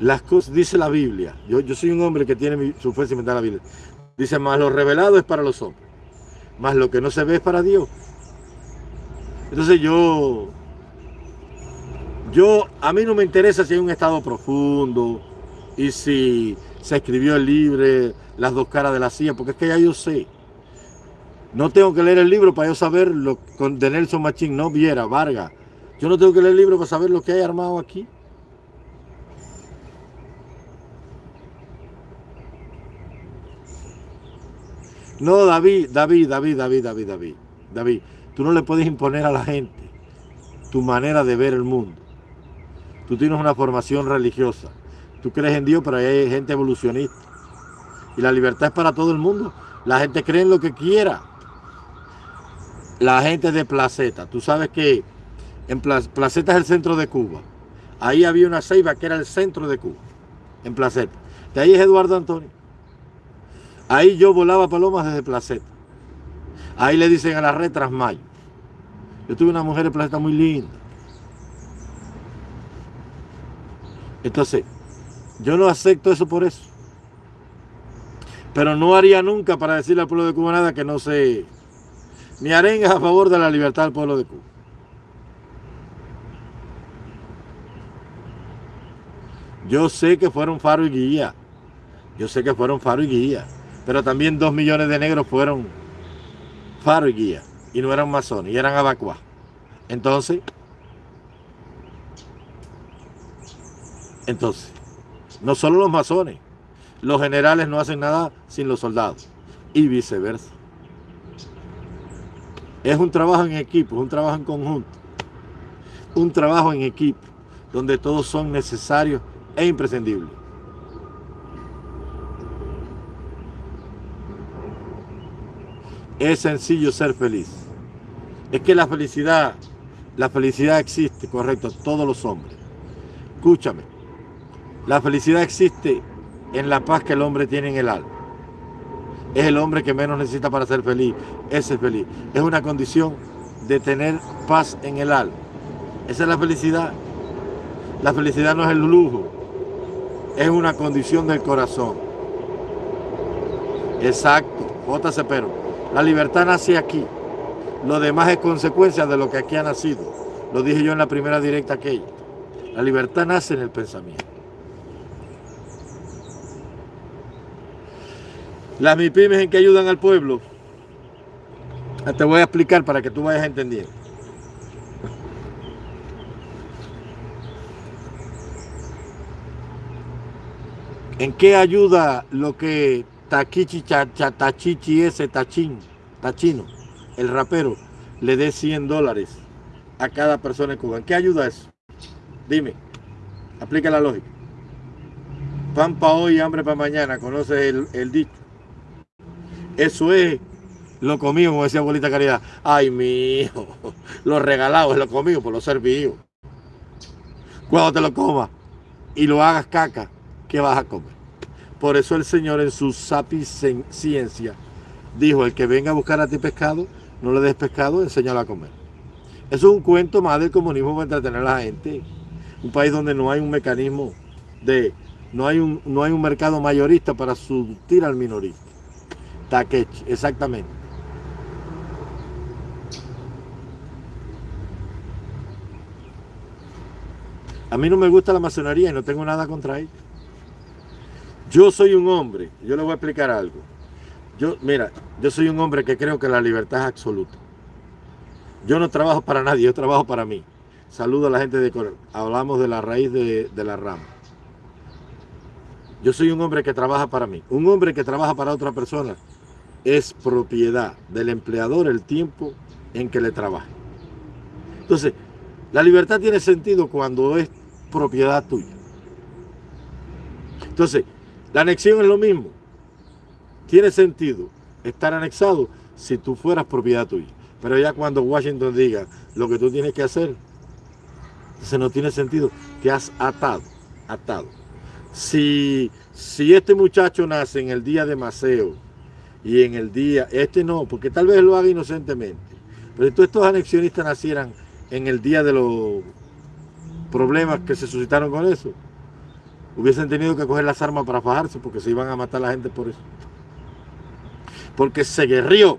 las cosas, dice la Biblia, yo, yo soy un hombre que tiene mi, su fuerza y la Biblia. Dice, más lo revelado es para los hombres, más lo que no se ve es para Dios. Entonces yo, yo, a mí no me interesa si hay un estado profundo y si se escribió el libro Las dos caras de la silla, porque es que ya yo sé. No tengo que leer el libro para yo saber lo de Nelson Machín, no Viera, Vargas. Yo no tengo que leer el libro para saber lo que hay armado aquí. No, David, David, David, David, David, David, David. Tú no le puedes imponer a la gente tu manera de ver el mundo. Tú tienes una formación religiosa. Tú crees en Dios, pero hay gente evolucionista. Y la libertad es para todo el mundo. La gente cree en lo que quiera. La gente de Placeta. Tú sabes que en Placeta es el centro de Cuba. Ahí había una ceiba que era el centro de Cuba. En Placeta. De ahí es Eduardo Antonio. Ahí yo volaba palomas desde Placeta. Ahí le dicen a la red Trasmayo. Yo tuve una mujer de Placeta muy linda. Entonces, yo no acepto eso por eso. Pero no haría nunca para decirle al pueblo de Cuba nada que no sé. Mi arenga a favor de la libertad del pueblo de Cuba. Yo sé que fueron faro y guía. Yo sé que fueron faro y guía. Pero también dos millones de negros fueron faro y guía. Y no eran masones, y eran abacuá. Entonces, Entonces, no solo los masones, los generales no hacen nada sin los soldados y viceversa. Es un trabajo en equipo, es un trabajo en conjunto, un trabajo en equipo donde todos son necesarios es imprescindible. Es sencillo ser feliz. Es que la felicidad, la felicidad existe, correcto, todos los hombres. Escúchame, la felicidad existe en la paz que el hombre tiene en el alma. Es el hombre que menos necesita para ser feliz, es feliz. Es una condición de tener paz en el alma. Esa es la felicidad. La felicidad no es el lujo, es una condición del corazón. Exacto. J.C. Pero. La libertad nace aquí. Lo demás es consecuencia de lo que aquí ha nacido. Lo dije yo en la primera directa aquella. La libertad nace en el pensamiento. Las MIPIMES en que ayudan al pueblo. Te voy a explicar para que tú vayas entendiendo. ¿En qué ayuda lo que Taquichi Chatachichi ese Tachín, Tachino, el rapero, le dé 100 dólares a cada persona en Cuba? ¿En qué ayuda eso? Dime, aplica la lógica. Pan para hoy, hambre para mañana, conoces el, el dicho. Eso es lo comido, como decía abuelita Caridad. Ay, mi hijo, lo regalado es lo comido por lo servido. Cuando te lo comas y lo hagas caca, ¿qué vas a comer? Por eso el Señor en su sapiciencia dijo, el que venga a buscar a ti pescado, no le des pescado, enséñalo a comer. Eso es un cuento más del comunismo para entretener a la gente. Un país donde no hay un mecanismo de, no hay un, no hay un mercado mayorista para surtir al minorista. Takechi, exactamente. A mí no me gusta la masonería y no tengo nada contra ella. Yo soy un hombre, yo le voy a explicar algo. Yo, mira, yo soy un hombre que creo que la libertad es absoluta. Yo no trabajo para nadie, yo trabajo para mí. Saludo a la gente de Corea. Hablamos de la raíz de, de la rama. Yo soy un hombre que trabaja para mí. Un hombre que trabaja para otra persona es propiedad del empleador el tiempo en que le trabaja. Entonces, la libertad tiene sentido cuando es propiedad tuya. Entonces, la anexión es lo mismo. Tiene sentido estar anexado si tú fueras propiedad tuya. Pero ya cuando Washington diga lo que tú tienes que hacer, entonces no tiene sentido. Te has atado, atado. Si, si este muchacho nace en el día de Maceo, y en el día, este no, porque tal vez lo haga inocentemente, pero todos estos anexionistas nacieran en el día de los problemas que se suscitaron con eso, hubiesen tenido que coger las armas para fajarse porque se iban a matar a la gente por eso. Porque se guerrió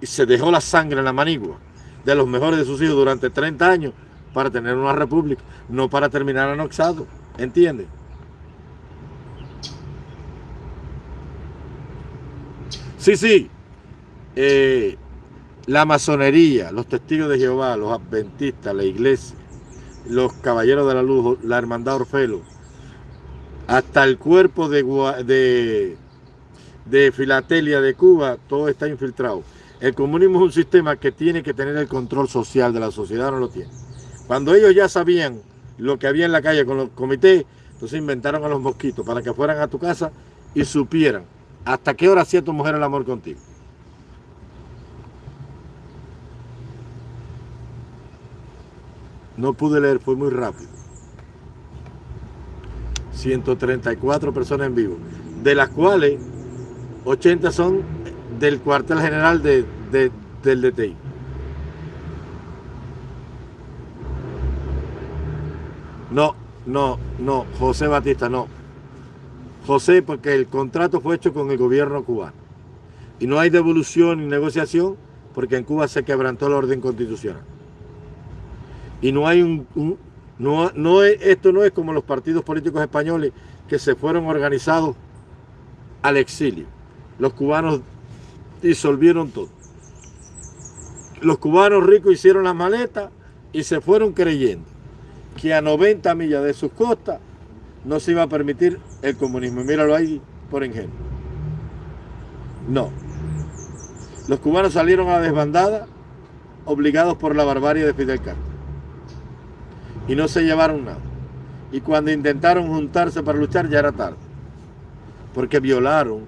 y se dejó la sangre en la manigua de los mejores de sus hijos durante 30 años para tener una república, no para terminar anoxado, ¿entiendes? Sí, sí. Eh, la masonería, los testigos de Jehová, los adventistas, la iglesia, los caballeros de la luz, la hermandad Orfelo, hasta el cuerpo de, de, de Filatelia de Cuba, todo está infiltrado. El comunismo es un sistema que tiene que tener el control social de la sociedad, no lo tiene. Cuando ellos ya sabían lo que había en la calle con los comités, entonces inventaron a los mosquitos para que fueran a tu casa y supieran ¿Hasta qué hora hacía tu mujer el amor contigo? No pude leer, fue muy rápido. 134 personas en vivo, de las cuales 80 son del cuartel general de, del DTI. No, no, no, José Batista, no. José, porque el contrato fue hecho con el gobierno cubano. Y no hay devolución ni negociación porque en Cuba se quebrantó el orden constitucional. Y no hay un... no, no esto no es como los partidos políticos españoles que se fueron organizados al exilio. Los cubanos disolvieron todo. Los cubanos ricos hicieron la maleta y se fueron creyendo que a 90 millas de sus costas no se iba a permitir el comunismo. Míralo ahí por ingenuo. No. Los cubanos salieron a la desbandada obligados por la barbarie de Fidel Castro. Y no se llevaron nada. Y cuando intentaron juntarse para luchar ya era tarde. Porque violaron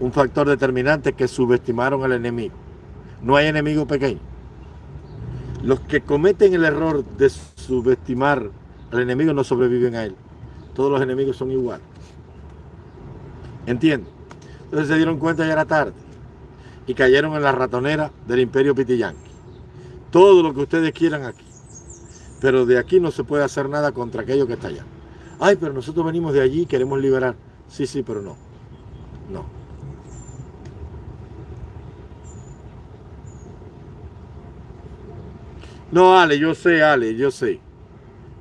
un factor determinante que subestimaron al enemigo. No hay enemigo pequeño. Los que cometen el error de subestimar al enemigo no sobreviven a él. Todos los enemigos son iguales. ¿Entienden? Entonces se dieron cuenta ya era tarde y cayeron en la ratonera del imperio pitiyanqui. Todo lo que ustedes quieran aquí. Pero de aquí no se puede hacer nada contra aquello que está allá. Ay, pero nosotros venimos de allí y queremos liberar. Sí, sí, pero no. No. No, Ale, yo sé, Ale, yo sé.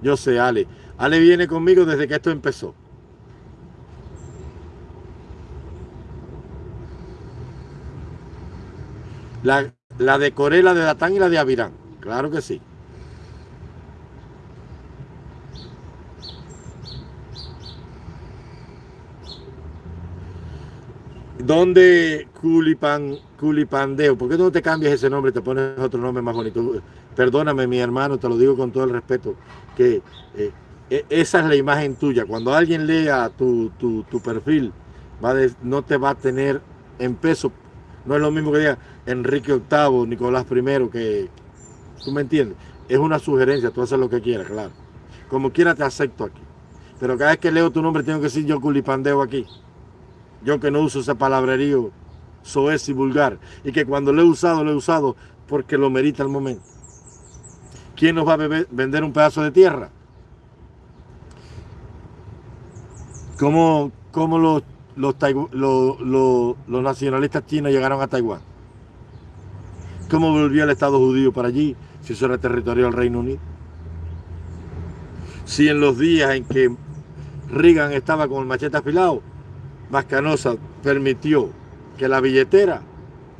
Yo sé, Ale. Ale viene conmigo desde que esto empezó. La, la de Corela, de Datán y la de Avirán. Claro que sí. ¿Dónde Culipan, Culipandeo? ¿Por qué no te cambias ese nombre y te pones otro nombre más bonito? Perdóname, mi hermano, te lo digo con todo el respeto, que eh, e, esa es la imagen tuya. Cuando alguien lea tu, tu, perfil, va no te va a tener en peso. No es lo mismo que diga Enrique VIII, Nicolás I, que... ¿Tú me entiendes? Es una sugerencia, tú haces lo que quieras, claro. Como quiera te acepto aquí. Pero cada vez que leo tu nombre tengo que decir yo culipandeo aquí. Yo que no uso ese palabrerío soez y vulgar. Y que cuando lo he usado, lo he usado porque lo merita el momento. ¿Quién nos va a vender un pedazo de tierra? ¿Cómo, cómo los, los, nacionalistas chinos llegaron a Taiwán? ¿Cómo volvió el Estado judío para allí si eso era territorio del Reino Unido? Si en los días en que Reagan estaba con el machete afilado, Mascanosa permitió que la billetera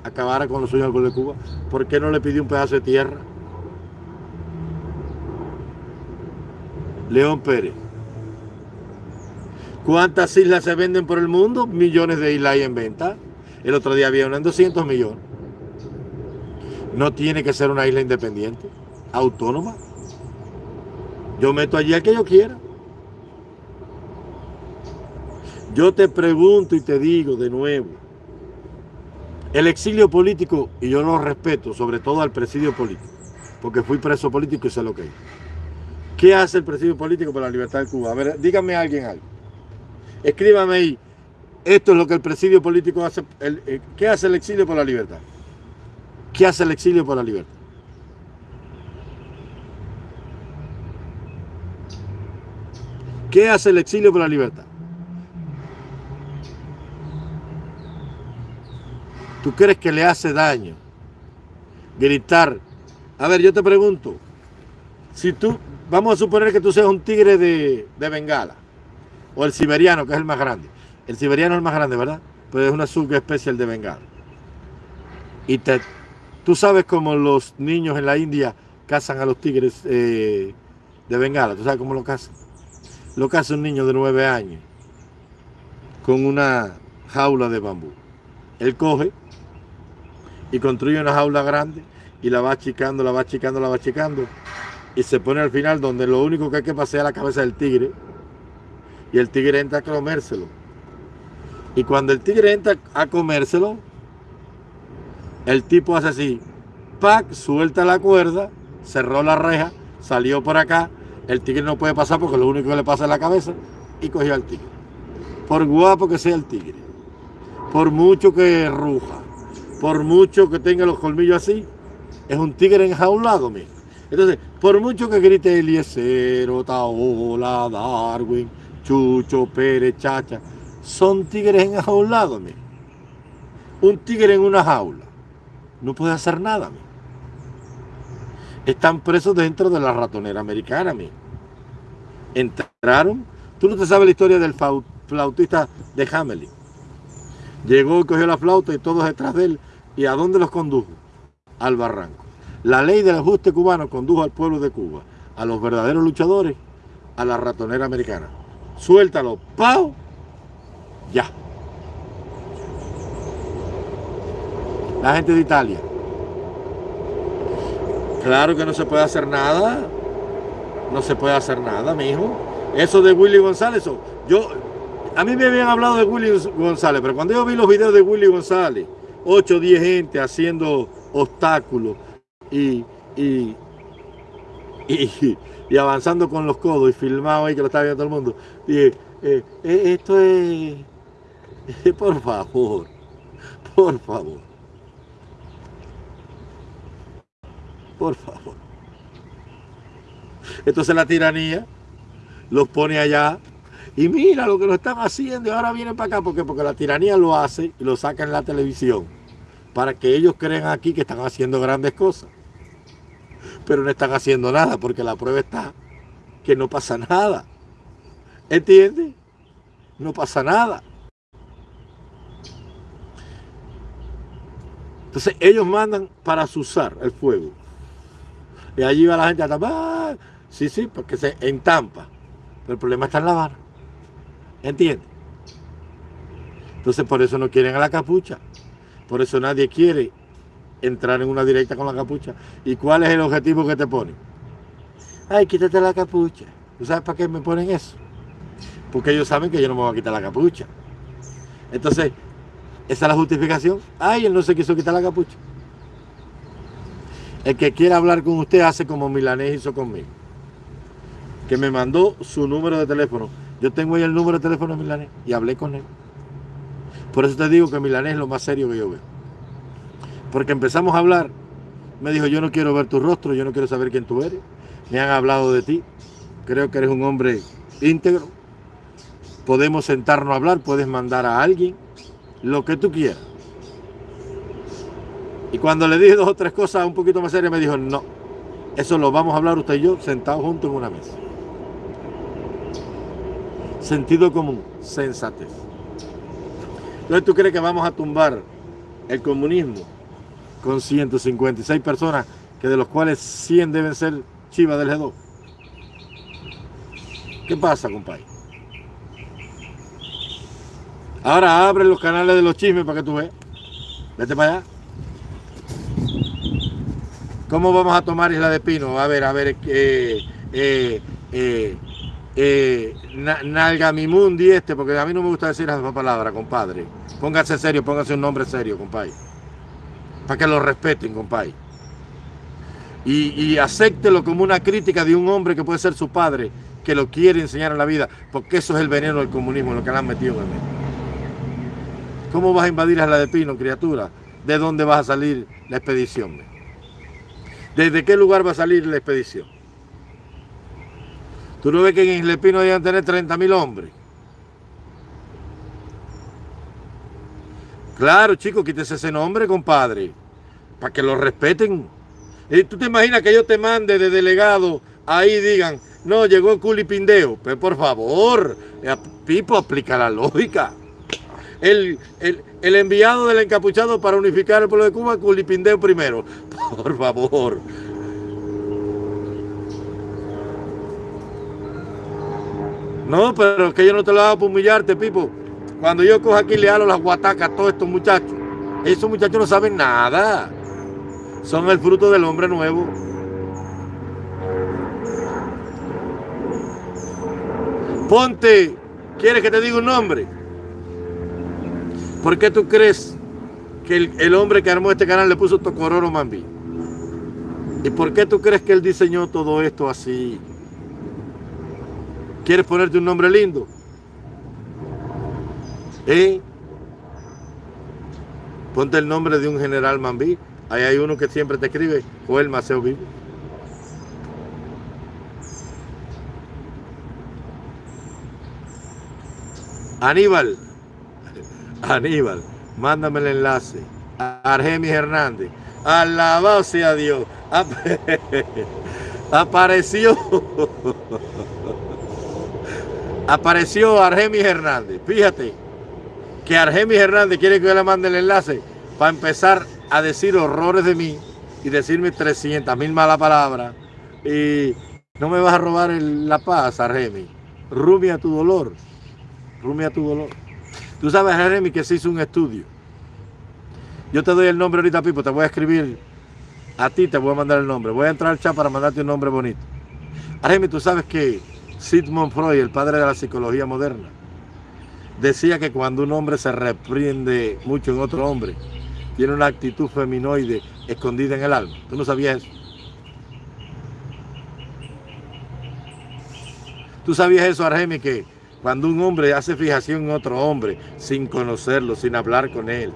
acabara con los sueños del de Cuba, ¿por qué no le pidió un pedazo de tierra? León Pérez. ¿Cuántas islas se venden por el mundo? Millones de islas hay en venta. El otro día había una en 200 millones. No tiene que ser una isla independiente, autónoma. Yo meto allí a que yo quiera. Yo te pregunto y te digo de nuevo, el exilio político, y yo lo respeto, sobre todo al presidio político, porque fui preso político y sé lo que es. ¿Qué hace el presidio político por la libertad de Cuba? A ver, dígame a alguien algo. Escríbame ahí, esto es lo que el presidio político hace. Eh, ¿Qué hace el exilio por la libertad? ¿Qué hace el exilio por la libertad? ¿Qué hace el exilio por la libertad? ¿Tú crees que le hace daño gritar? A ver, yo te pregunto, si tú, vamos a suponer que tú seas un tigre de, Bengala, o el siberiano, que es el más grande. El siberiano es el más grande, ¿verdad? Pues es una subespecie de Bengala. Y te, tú sabes cómo los niños en la India cazan a los tigres eh, de Bengala. ¿Tú sabes cómo lo cazan? Lo caza un niño de nueve años con una jaula de bambú. Él coge y construye una jaula grande y la va achicando, la va achicando, la va achicando. Y se pone al final donde lo único que hay que pasear la cabeza del tigre. Y el tigre entra a comérselo. Y cuando el tigre entra a comérselo, el tipo hace así, pac, suelta la cuerda, cerró la reja, salió por acá, el tigre no puede pasar porque lo único que le pasa es la cabeza y cogió al tigre. Por guapo que sea el tigre, por mucho que ruja, por mucho que tenga los colmillos así, es un tigre enjaulado, mira. Entonces, por mucho que grite Eliezer, Otaola, Darwin, Chucho, Pérez, Chacha, son tigres enjaulados, mira. Un tigre en una jaula no puede hacer nada, mira. Están presos dentro de la ratonera americana, mira. Entraron, tú no te sabes la historia del flautista de Hamelin. Llegó, cogió la flauta y todos detrás de él ¿Y a dónde los condujo? Al barranco. La ley del ajuste cubano condujo al pueblo de Cuba, a los verdaderos luchadores, a la ratonera americana. Suéltalo, ¡pau! Ya. La gente de Italia. Claro que no se puede hacer nada. No se puede hacer nada, mi hijo. Eso de Willy González, yo, a mí me habían hablado de Willy González, pero cuando yo vi los videos de Willy González, 8 o 10 gente haciendo obstáculos y, y, y, avanzando con los codos y filmado ahí que lo estaba viendo todo el mundo, dije, eh, eh, esto es, por favor, por favor, por favor. Entonces la tiranía los pone allá y mira lo que lo están haciendo y ahora vienen para acá porque, porque la tiranía lo hace y lo saca en la televisión para que ellos crean aquí que están haciendo grandes cosas. Pero no están haciendo nada porque la prueba está que no pasa nada. ¿Entiendes? No pasa nada. Entonces ellos mandan para usar el fuego. Y allí va la gente a tapar. Sí, sí, porque se entampa. Pero el problema está en la vara. ¿Entiendes? Entonces por eso no quieren a la capucha. Por eso nadie quiere entrar en una directa con la capucha. ¿Y cuál es el objetivo que te ponen? Ay, quítate la capucha. ¿Tú sabes para qué me ponen eso? Porque ellos saben que yo no me voy a quitar la capucha. Entonces, esa es la justificación. Ay, él no se quiso quitar la capucha. El que quiera hablar con usted hace como Milanés hizo conmigo. Que me mandó su número de teléfono. Yo tengo ahí el número de teléfono de Milanés y hablé con él. Por eso te digo que Milanés es lo más serio que yo veo. Porque empezamos a hablar. Me dijo, yo no quiero ver tu rostro, yo no quiero saber quién tú eres. Me han hablado de ti. Creo que eres un hombre íntegro. Podemos sentarnos a hablar, puedes mandar a alguien, lo que tú quieras. Y cuando le dije dos o tres cosas un poquito más serias, me dijo, no, eso lo vamos a hablar usted y yo sentados juntos en una mesa. Sentido común, sensatez. Entonces tú crees que vamos a tumbar el comunismo con 156 personas, que de los cuales 100 deben ser chivas del G2. ¿Qué pasa, compadre? Ahora abre los canales de los chismes para que tú veas. Vete para allá. ¿Cómo vamos a tomar Isla de Pino? A ver, a ver, eh, eh, eh, eh, Nalgamimundi este, porque a mí no me gusta decir esa palabra, compadre. Póngase serio, póngase un nombre serio, compadre. Para que lo respeten, compadre. Y, y acéptelo como una crítica de un hombre que puede ser su padre, que lo quiere enseñar en la vida, porque eso es el veneno del comunismo, lo que le han metido en el. ¿Cómo vas a invadir a la de Pino, criatura? ¿De dónde vas a salir la expedición? ¿Desde qué lugar va a salir la expedición? ¿Tú no ves que en Isla Pino deben tener 30 mil hombres? Claro, chicos, quítese ese nombre, compadre, para que lo respeten. ¿Y tú te imaginas que yo te mande de delegado ahí digan, no, llegó Culipindeo? Pues por favor, eh, Pipo, aplica la lógica. El, el, enviado del encapuchado para unificar el pueblo de Cuba, Culipindeo primero. Por favor. No, pero que yo no te lo hago para humillarte, Pipo. Cuando yo cojo aquí le hago las guatacas a todos estos muchachos. Esos muchachos no saben nada. Son el fruto del hombre nuevo. Ponte, ¿quieres que te diga un nombre? ¿Por qué tú crees que el, hombre que armó este canal le puso Tocororo Mambi? ¿Y por qué tú crees que él diseñó todo esto así? ¿Quieres ponerte un nombre lindo? ¿Eh? Ponte el nombre de un general Mambí. Ahí hay uno que siempre te escribe, Joel Maceo Vivo. Aníbal, Aníbal, mándame el enlace. Argemis Hernández, alabado sea Dios. Apareció. apareció Argemis Hernández. Fíjate que Argemis Hernández quiere que yo le mande el enlace para empezar a decir horrores de mí y decirme 300 mil malas palabras. Y no me vas a robar la paz, Argemis. Rumia tu dolor. Rumia tu dolor. Tú sabes, Argemis, que se hizo un estudio. Yo te doy el nombre ahorita, Pipo. Te voy a escribir a ti, te voy a mandar el nombre. Voy a entrar al chat para mandarte un nombre bonito. Argemis, tú sabes que Sigmund Freud, el padre de la psicología moderna, decía que cuando un hombre se reprende mucho en otro hombre, tiene una actitud feminoide escondida en el alma. ¿Tú no sabías eso? ¿Tú sabías eso, Argemi, que cuando un hombre hace fijación en otro hombre, sin conocerlo, sin hablar con él,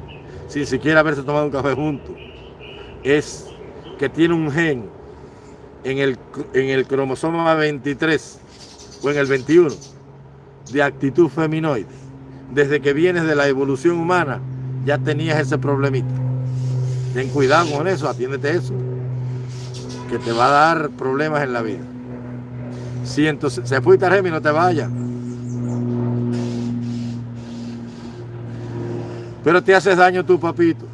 sin siquiera haberse tomado un café juntos, es que tiene un gen en el, en el cromosoma 23 o en el 21 de actitud feminoide. Desde que vienes de la evolución humana, ya tenías ese problemita. Ten cuidado con eso, atiéndete eso, que te va a dar problemas en la vida. Si entonces se fuiste a Remi, no te vayas. Pero te haces daño tú, papito.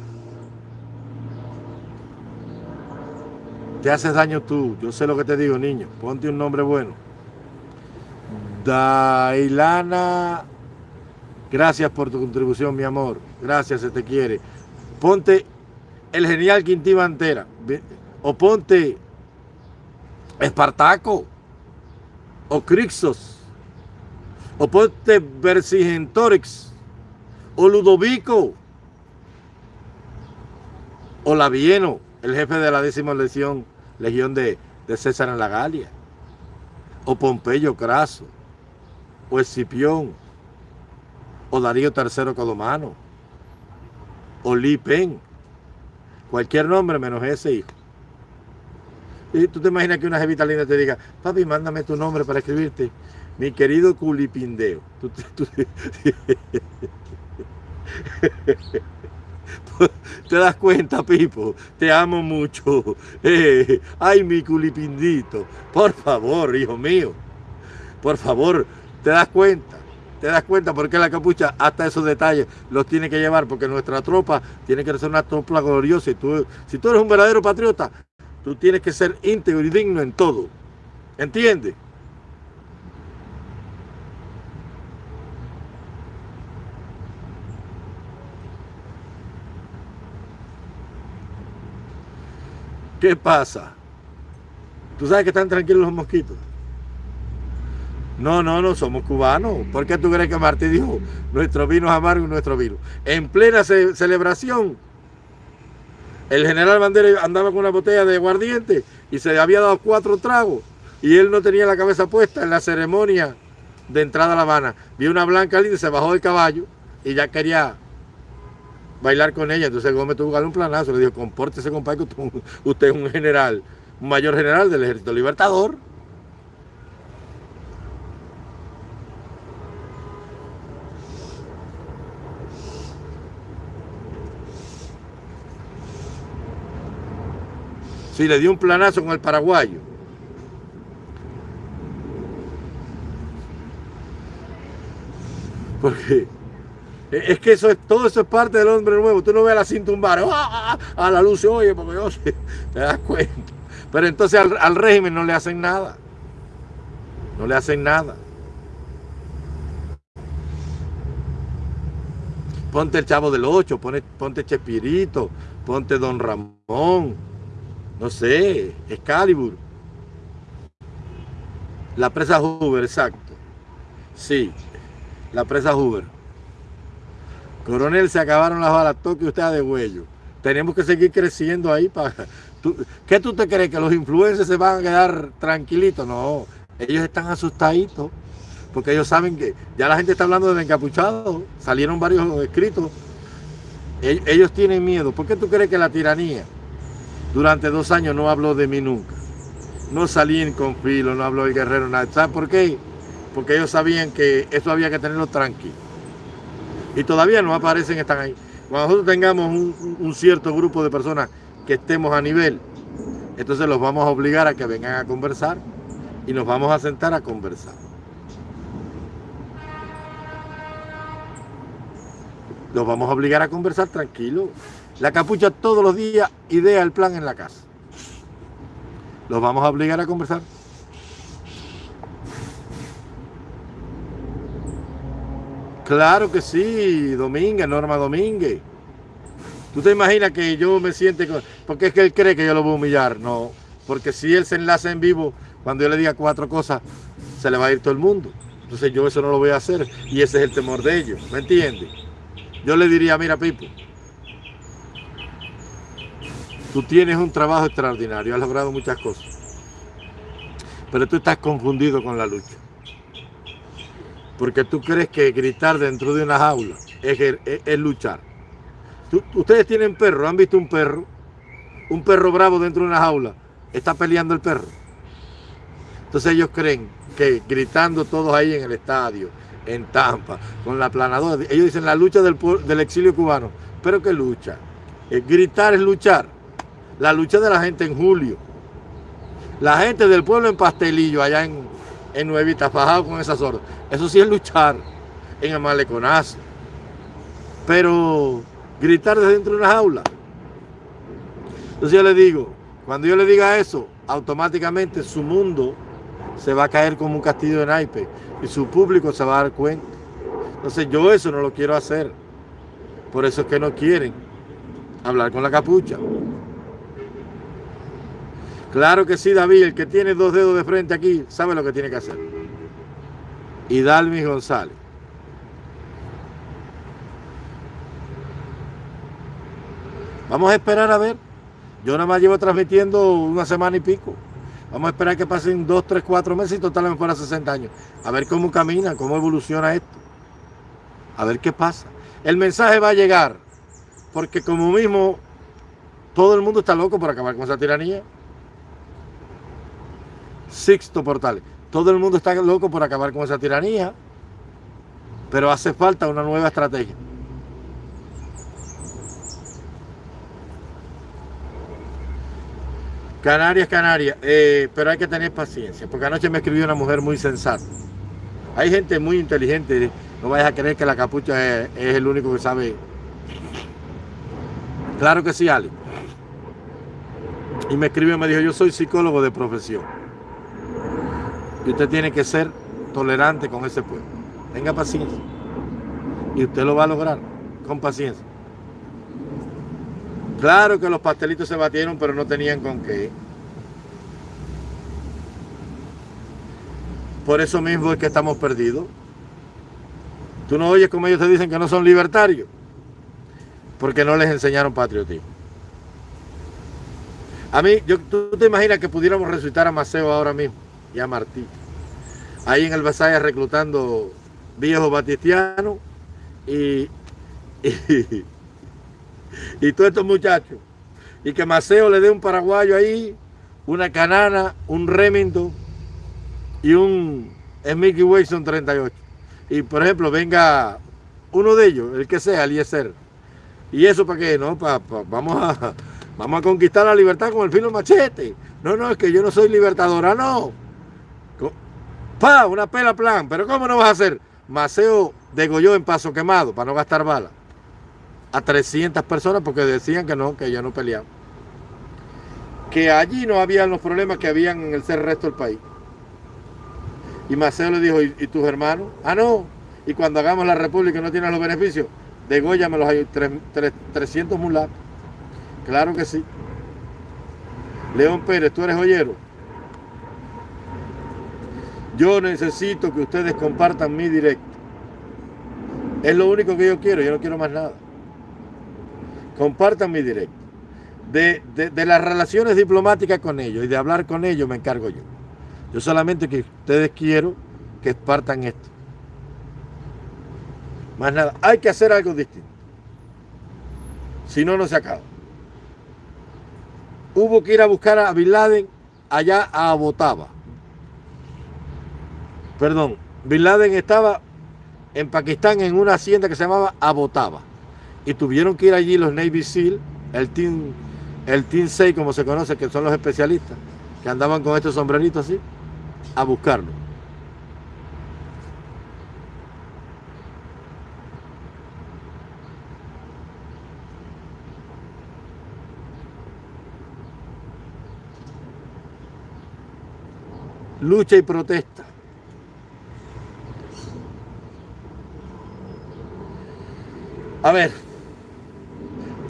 Te haces daño tú. Yo sé lo que te digo, niño. Ponte un nombre bueno. Dailana, gracias por tu contribución, mi amor. Gracias, se te quiere. Ponte el genial Quintín Antera. O ponte Espartaco. O Crixos. O ponte Vercingetorix o Ludovico, o Lavieno, el jefe de la décima legión, legión de, César en la Galia, o Pompeyo Craso, o Escipión, o Darío III Codomano, o Li Pen, cualquier nombre menos ese hijo. Y tú te imaginas que una jevita linda te diga, papi, mándame tu nombre para escribirte. Mi querido Culipindeo. ¿Te das cuenta, Pipo? Te amo mucho. Eh, ay, mi culipindito. Por favor, hijo mío. Por favor, ¿te das cuenta? ¿Te das cuenta por qué la capucha hasta esos detalles los tiene que llevar? Porque nuestra tropa tiene que ser una tropa gloriosa. Y tú, si tú eres un verdadero patriota, tú tienes que ser íntegro y digno en todo. ¿Entiendes? ¿Qué pasa? ¿Tú sabes que están tranquilos los mosquitos? No, no, no, somos cubanos. ¿Por qué tú crees que Martí dijo, nuestro vino es amargo y nuestro vino? En plena celebración, el general Bandera andaba con una botella de aguardiente y se le había dado cuatro tragos y él no tenía la cabeza puesta en la ceremonia de entrada a La Habana. Vio una blanca linda, se bajó del caballo y ya quería bailar con ella. Entonces Gómez tuvo que darle un planazo. Le dijo, compórtese, compadre, que usted, es un general, un mayor general del Ejército Libertador. Sí, le dio un planazo con el paraguayo. Porque es que eso es, todo eso es parte del hombre nuevo. Tú no ves a la cinta un bar, ¡ah, ah, ah! a la luz, oye, porque yo te das cuenta. Pero entonces al, régimen no le hacen nada. No le hacen nada. Ponte el Chavo del Ocho, ponte, ponte Chespirito, ponte Don Ramón, no sé, Excalibur. La presa Hoover, exacto. Sí, la presa Hoover. Coronel, se acabaron las balas, toque usted de huello. Tenemos que seguir creciendo ahí para... ¿Qué tú te crees? ¿Que los influencers se van a quedar tranquilitos? No, ellos están asustaditos porque ellos saben que ya la gente está hablando de encapuchado, salieron varios escritos. Ellos tienen miedo. ¿Por qué tú crees que la tiranía durante dos años no habló de mí nunca? No salí en confilo, no habló el guerrero, nada. ¿Sabes por qué? Porque ellos sabían que eso había que tenerlo tranquilo y todavía no aparecen, están ahí. Cuando nosotros tengamos un, cierto grupo de personas que estemos a nivel, entonces los vamos a obligar a que vengan a conversar y nos vamos a sentar a conversar. Los vamos a obligar a conversar tranquilo. La capucha todos los días idea el plan en la casa. Los vamos a obligar a conversar. Claro que sí, Domínguez, Norma Domínguez. ¿Tú te imaginas que yo me siente con... Porque es que él cree que yo lo voy a humillar. No, porque si él se enlaza en vivo, cuando yo le diga cuatro cosas, se le va a ir todo el mundo. Entonces yo eso no lo voy a hacer y ese es el temor de ellos, ¿me entiendes? Yo le diría, mira Pipo, tú tienes un trabajo extraordinario, has logrado muchas cosas, pero tú estás confundido con la lucha. Porque tú crees que gritar dentro de una jaula es, luchar. ustedes tienen perro, ¿han visto un perro? Un perro bravo dentro de una jaula, está peleando el perro. Entonces ellos creen que gritando todos ahí en el estadio, en Tampa, con la planadora, ellos dicen la lucha del, exilio cubano. Pero ¿qué lucha? Eh, gritar es luchar. La lucha de la gente en julio. La gente del pueblo en Pastelillo, allá en, en Nuevita, fajado con esas órdenes. Eso sí es luchar en el maleconazo. Pero gritar desde dentro de una jaula. Entonces yo le digo, cuando yo le diga eso, automáticamente su mundo se va a caer como un castillo de naipes y su público se va a dar cuenta. Entonces yo eso no lo quiero hacer. Por eso es que no quieren hablar con la capucha. Claro que sí, David, el que tiene dos dedos de frente aquí, sabe lo que tiene que hacer. Y Dalmi González. Vamos a esperar a ver. Yo nada más llevo transmitiendo una semana y pico. Vamos a esperar que pasen dos, tres, cuatro meses y totalmente fuera 60 años. A ver cómo camina, cómo evoluciona esto. A ver qué pasa. El mensaje va a llegar. Porque como mismo todo el mundo está loco por acabar con esa tiranía. Sixto Portales. Todo el mundo está loco por acabar con esa tiranía. Pero hace falta una nueva estrategia. Canarias, Canarias, eh, pero hay que tener paciencia, porque anoche me escribió una mujer muy sensata. Hay gente muy inteligente, no vayas a creer que la capucha es, el único que sabe. Claro que sí, Ali. Y me escribió y me dijo, yo soy psicólogo de profesión. Y usted tiene que ser tolerante con ese pueblo. Tenga paciencia. Y usted lo va a lograr con paciencia. Claro que los pastelitos se batieron, pero no tenían con qué. Por eso mismo es que estamos perdidos. Tú no oyes como ellos te dicen que no son libertarios, porque no les enseñaron patriotismo. A mí, yo, tú te imaginas que pudiéramos resucitar a Maceo ahora mismo y a Martí. Ahí en el Vasaya reclutando viejos batistianos y, y, y todos estos muchachos. Y que Maceo le dé un paraguayo ahí, una canana, un Remington y un Mickey Wilson 38. Y por ejemplo, venga uno de ellos, el que sea, Eliezer. ¿Y eso para qué? No, vamos, a, vamos a conquistar la libertad con el filo machete. No, no, es que yo no soy libertadora, no. Pa, una pela plan. Pero ¿cómo no vas a hacer? Maceo degolló en paso quemado para no gastar balas a 300 personas porque decían que no, que ya no peleaban. Que allí no habían los problemas que habían en el ser resto del país. Y Maceo le dijo, ¿y, tus hermanos? Ah, no. Y cuando hagamos la república no tienes los beneficios, de Goya me los hay 300 mulatos. Claro que sí. León Pérez, tú eres joyero. Yo necesito que ustedes compartan mi directo. Es lo único que yo quiero, yo no quiero más nada compartan mi directo. De, las relaciones diplomáticas con ellos y de hablar con ellos me encargo yo. Yo solamente que ustedes quiero que espartan esto. Más nada, hay que hacer algo distinto. Si no, no se acaba. Hubo que ir a buscar a Bin Laden allá a Abotaba. Perdón, Bin Laden estaba en Pakistán en una hacienda que se llamaba Abotaba y tuvieron que ir allí los Navy SEAL, el Team, el team 6 como se conoce, que son los especialistas, que andaban con estos sombreritos así, a buscarlo. Lucha y protesta. A ver,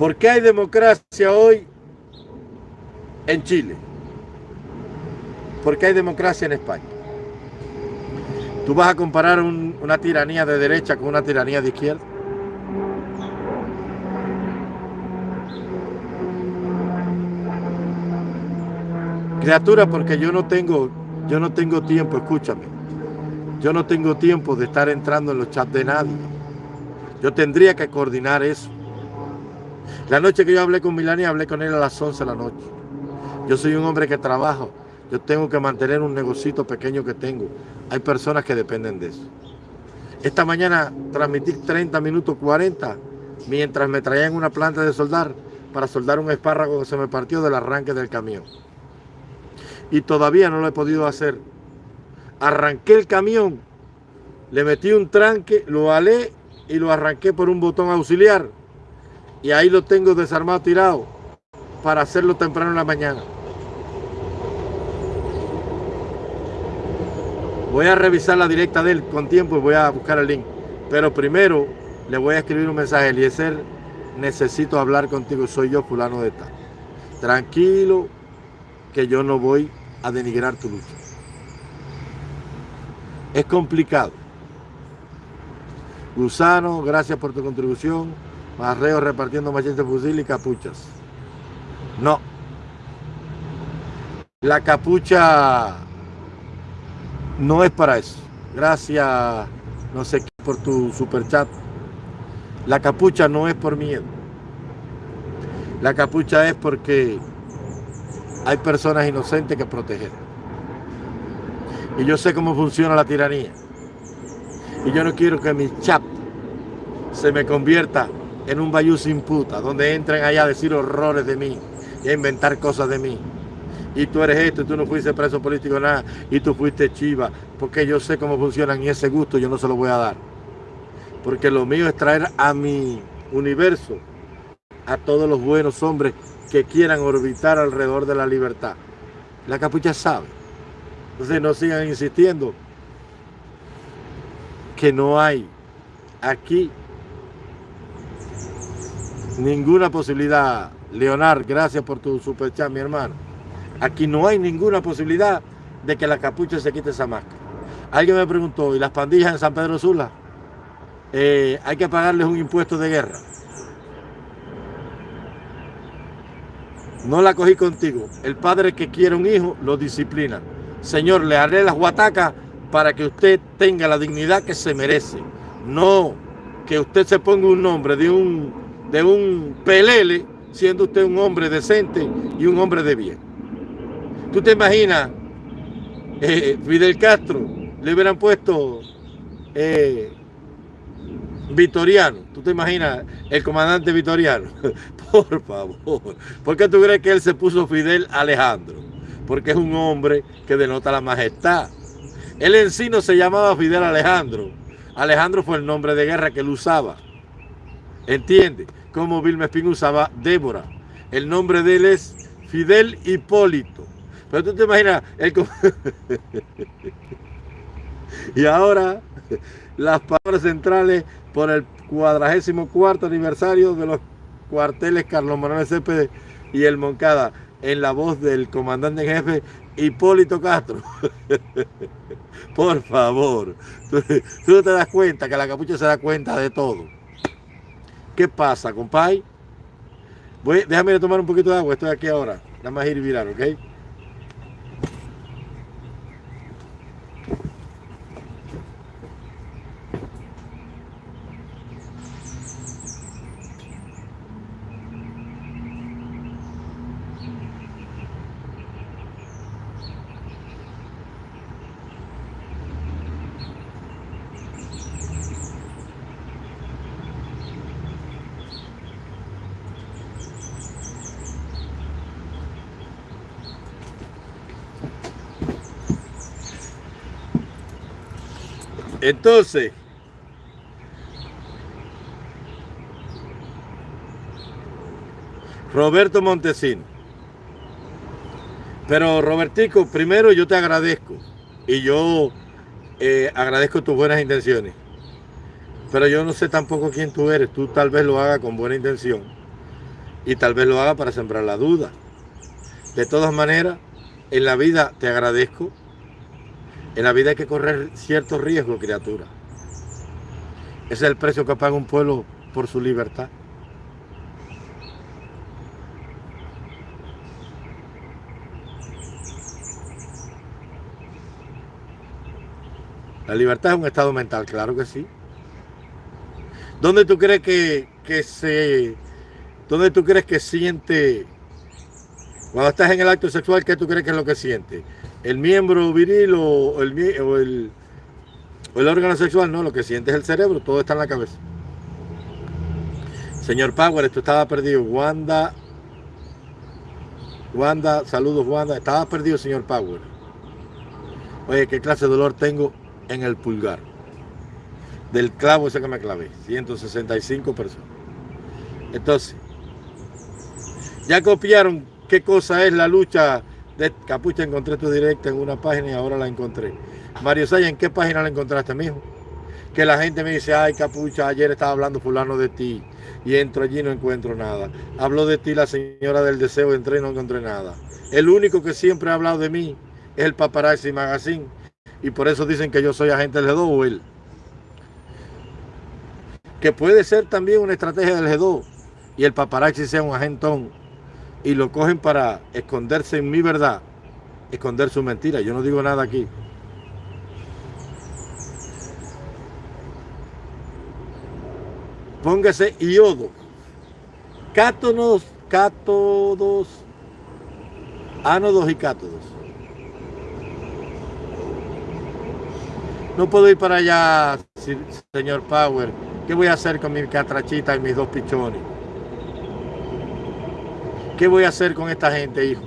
¿Por qué hay democracia hoy en Chile? ¿Por qué hay democracia en España? ¿Tú vas a comparar una tiranía de derecha con una tiranía de izquierda? Criatura, porque yo no tengo, yo no tengo tiempo, escúchame. Yo no tengo tiempo de estar entrando en los chats de nadie. Yo tendría que coordinar eso. La noche que yo hablé con Milani, hablé con él a las 11 de la noche. Yo soy un hombre que trabajo. Yo tengo que mantener un negocito pequeño que tengo. Hay personas que dependen de eso. Esta mañana transmití 30 minutos 40 mientras me traían una planta de soldar para soldar un espárrago que se me partió del arranque del camión y todavía no lo he podido hacer. Arranqué el camión, le metí un tranque, lo alé y lo arranqué por un botón auxiliar. Y ahí lo tengo desarmado, tirado, para hacerlo temprano en la mañana. Voy a revisar la directa de él con tiempo y voy a buscar el link. Pero primero le voy a escribir un mensaje. Eliezer, necesito hablar contigo. Soy yo, fulano de tal. Tranquilo, que yo no voy a denigrar tu lucha. Es complicado. Gusano, gracias por tu contribución. Marreo repartiendo machetes, fusil y capuchas. No. La capucha no es para eso. Gracias, no sé qué, por tu super chat. La capucha no es por miedo. La capucha es porque hay personas inocentes que proteger. Y yo sé cómo funciona la tiranía. Y yo no quiero que mi chat se me convierta en un bayú sin puta, donde entren allá a decir horrores de mí y a inventar cosas de mí. Y tú eres esto, y tú no fuiste preso político nada, y tú fuiste chiva, porque yo sé cómo funcionan y ese gusto yo no se lo voy a dar. Porque lo mío es traer a mi universo a todos los buenos hombres que quieran orbitar alrededor de la libertad. La capucha sabe. Entonces no sigan insistiendo que no hay aquí ninguna posibilidad. Leonard, gracias por tu superchat, mi hermano. Aquí no hay ninguna posibilidad de que la capucha se quite esa máscara. Alguien me preguntó, ¿y las pandillas en San Pedro Sula? Eh, hay que pagarles un impuesto de guerra. no la cogí contigo. El padre que quiere un hijo lo disciplina. Señor, le haré las guatacas para que usted tenga la dignidad que se merece. No que usted se ponga un nombre de un, de un pelele, siendo usted un hombre decente y un hombre de bien. ¿Tú te imaginas, eh, Fidel Castro, le hubieran puesto eh, Vitoriano. ¿Tú te imaginas el comandante Vitoriano? Por favor. ¿Por qué tú crees que él se puso Fidel Alejandro? Porque es un hombre que denota la majestad. Él en sí no se llamaba Fidel Alejandro. Alejandro fue el nombre de guerra que él usaba. ¿Entiende? Como Vilma Espín usaba Débora. El nombre de él es Fidel Hipólito. Pero tú te imaginas, él... y ahora las palabras centrales por el cuadragésimo cuarto aniversario de los cuarteles Carlos Manuel Cepede y el Moncada, en la voz del comandante en jefe Hipólito Castro. Por favor, tú, no te das cuenta que la capucha se da cuenta de todo. ¿Qué pasa, compay? Voy, déjame tomar un poquito de agua, estoy aquí ahora. Nada más ir virar, ¿ok? Entonces, Roberto Montesino. Pero Robertico, primero yo te agradezco y yo eh, agradezco tus buenas intenciones. Pero yo no sé tampoco quién tú eres. Tú tal vez lo hagas con buena intención y tal vez lo haga para sembrar la duda. De todas maneras, en la vida te agradezco En la vida hay que correr ciertos riesgos, criatura. Ese es el precio que paga un pueblo por su libertad. La libertad es un estado mental, claro que sí. ¿Dónde tú crees que, que se... ¿Dónde tú crees que siente... Cuando estás en el acto sexual, ¿qué tú crees que es lo que siente? ¿El miembro viril o el, el órgano sexual? No, lo que siente es el cerebro, todo está en la cabeza. Señor Power, esto estaba perdido. Wanda, Wanda, saludos Wanda. Estaba perdido, señor Power. Oye, ¿qué clase de dolor tengo en el pulgar? Del clavo ese que me clavé. 165 personas. Entonces, ya copiaron qué cosa es la lucha Capucha. Encontré tu directa en una página y ahora la encontré. Mario Saya, ¿en qué página la encontraste, mijo? Que la gente me dice, ay, Capucha, ayer estaba hablando fulano de ti y entro allí y no encuentro nada. Habló de ti la señora del deseo, entré y no encontré nada. El único que siempre ha hablado de mí es el Paparazzi Magazine y por eso dicen que yo soy agente del G2 o él. Que puede ser también una estrategia del G2 y el paparazzi sea un agentón y lo cogen para esconderse en mi verdad, esconder su mentira. Yo no digo nada aquí. Póngase iodo. Cátonos, cátodos, ánodos y cátodos. No puedo ir para allá, señor Power. ¿Qué voy a hacer con mi catrachita y mis dos pichones? ¿Qué voy a hacer con esta gente, hijo?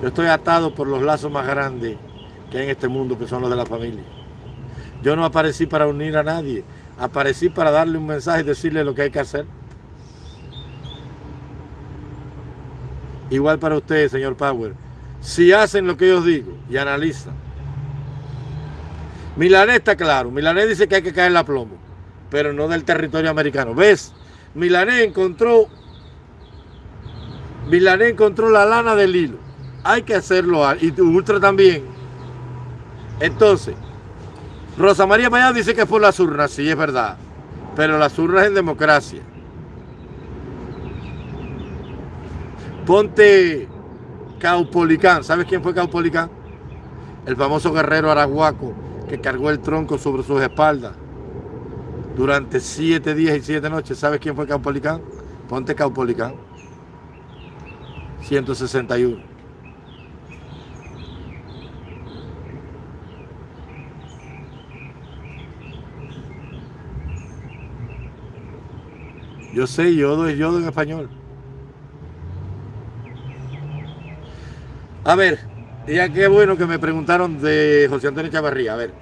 Yo estoy atado por los lazos más grandes que hay en este mundo, que son los de la familia. Yo no aparecí para unir a nadie. Aparecí para darle un mensaje y decirle lo que hay que hacer. Igual para ustedes, señor Power. Si hacen lo que yo digo y analizan. Milané está claro. Milané dice que hay que caer la plomo. Pero no del territorio americano. ¿Ves? Milané encontró... Milané encontró la lana del hilo. Hay que hacerlo. Y Ultra también. Entonces, Rosa María Mayá dice que por las urnas, sí, es verdad. Pero las urnas en democracia. Ponte Caupolicán. ¿Sabes quién fue Caupolicán? El famoso guerrero arahuaco que cargó el tronco sobre sus espaldas durante siete días y siete noches. ¿Sabes quién fue Caupolicán? Ponte Caupolicán. 161. Yo sé, yodo es yodo en español. A ver, ya qué bueno que me preguntaron de José Antonio Chavarría. A ver,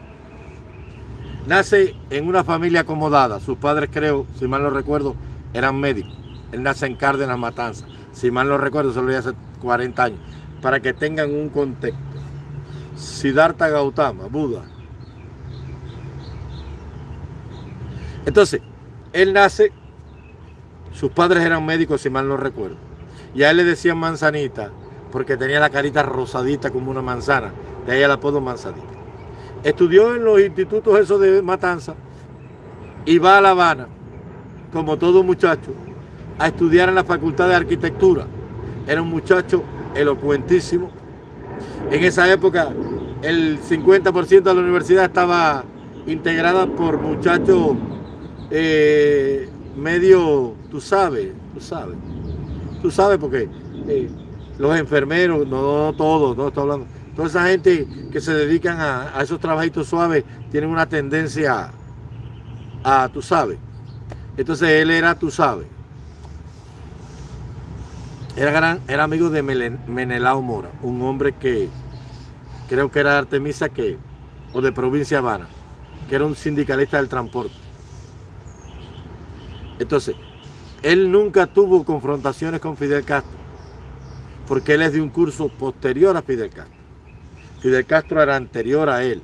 nace en una familia acomodada. Sus padres, creo, si mal no recuerdo, eran médicos. Él nace en Cárdenas, Matanza. Si mal no recuerdo, solo hace 40 años. Para que tengan un contexto. Siddhartha Gautama, Buda. Entonces, él nace sus padres eran médicos, si mal no recuerdo. Y a él le decían manzanita, porque tenía la carita rosadita como una manzana. De ahí el apodo manzanita. Estudió en los institutos esos de Matanza y va a La Habana, como todo muchacho, a estudiar en la Facultad de Arquitectura. Era un muchacho elocuentísimo. En esa época el 50% de la universidad estaba integrada por muchachos eh, medio, tú sabes, tú sabes, tú sabes porque eh, los enfermeros, no, todos, no estoy hablando, toda esa gente que se dedican a, esos trabajitos suaves tienen una tendencia a, tú sabes. Entonces él era, tú sabes. Era, gran, era amigo de Menelao Mora, un hombre que creo que era Artemisa que, o de provincia Habana, que era un sindicalista del transporte. Entonces, él nunca tuvo confrontaciones con Fidel Castro, porque él es de un curso posterior a Fidel Castro. Fidel Castro era anterior a él.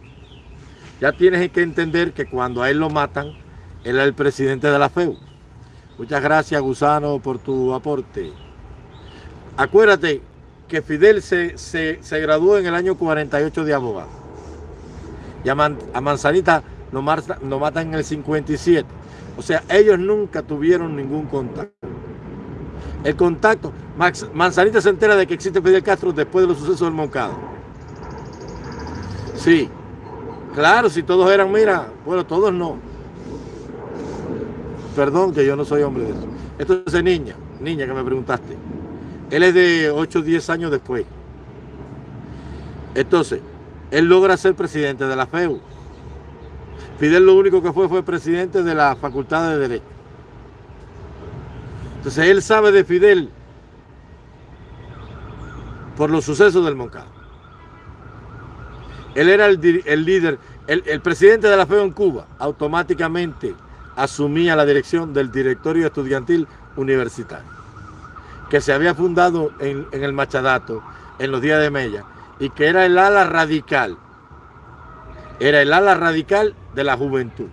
Ya tienes que entender que cuando a él lo matan, él era el presidente de la FEU. Muchas gracias, Gusano, por tu aporte. Acuérdate que Fidel se, se, graduó en el año 48 de abogado. Y a, Manzanita lo, matan en el 57. O sea, ellos nunca tuvieron ningún contacto. El contacto, Manzanita se entera de que existe Fidel Castro después de los sucesos del Moncada. Sí, claro, si todos eran, mira, bueno, todos no. Perdón que yo no soy hombre de eso. Esto es de niña, niña que me preguntaste. Él es de 8 o 10 años después. Entonces, él logra ser presidente de la FEU. Fidel lo único que fue fue presidente de la Facultad de Derecho. Entonces él sabe de Fidel por los sucesos del Moncada. Él era el, líder, el, el, presidente de la FEU en Cuba, automáticamente asumía la dirección del directorio estudiantil universitario que se había fundado en, el Machadato en los días de Mella y que era el ala radical. Era el ala radical de la juventud.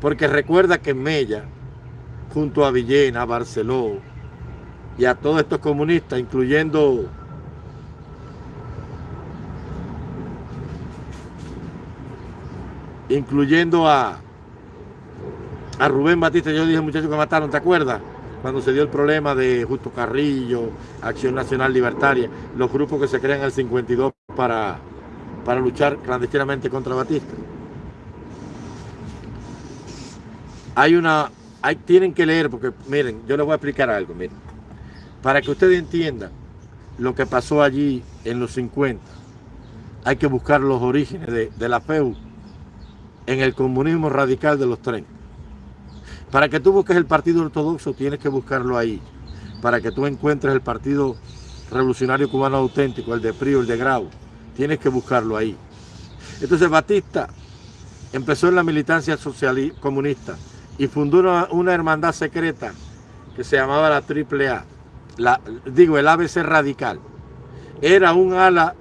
Porque recuerda que Mella, junto a Villena, a Barceló y a todos estos comunistas, incluyendo incluyendo a, a Rubén Batista, yo dije muchachos que mataron, ¿te acuerdas? Cuando se dio el problema de Justo Carrillo, Acción Nacional Libertaria, los grupos que se crean en el 52 para, para luchar clandestinamente contra Batista. Hay una, hay, tienen que leer, porque miren, yo les voy a explicar algo, miren, para que ustedes entiendan lo que pasó allí en los 50, hay que buscar los orígenes de, de la FEU en el comunismo radical de los 30. Para que tú busques el partido ortodoxo tienes que buscarlo ahí. Para que tú encuentres el partido revolucionario cubano auténtico, el de Prío, el de Grau, tienes que buscarlo ahí. Entonces Batista empezó en la militancia social comunista y fundó una, hermandad secreta que se llamaba la AAA, la, digo el ABC Radical. Era un ala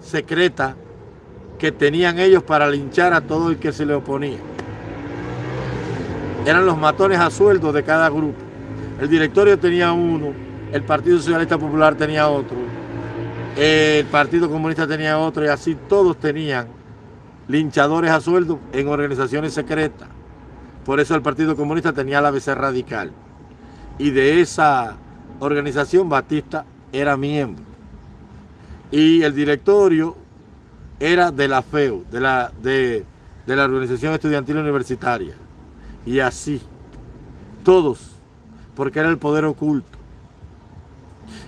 secreta que tenían ellos para linchar a todo el que se le oponía eran los matones a sueldo de cada grupo. El directorio tenía uno, el Partido Socialista Popular tenía otro, el Partido Comunista tenía otro y así todos tenían linchadores a sueldo en organizaciones secretas. Por eso el Partido Comunista tenía la ABC Radical. Y de esa organización Batista era miembro. Y el directorio era de la FEU, de la, de, de la Organización Estudiantil Universitaria y así, todos, porque era el poder oculto.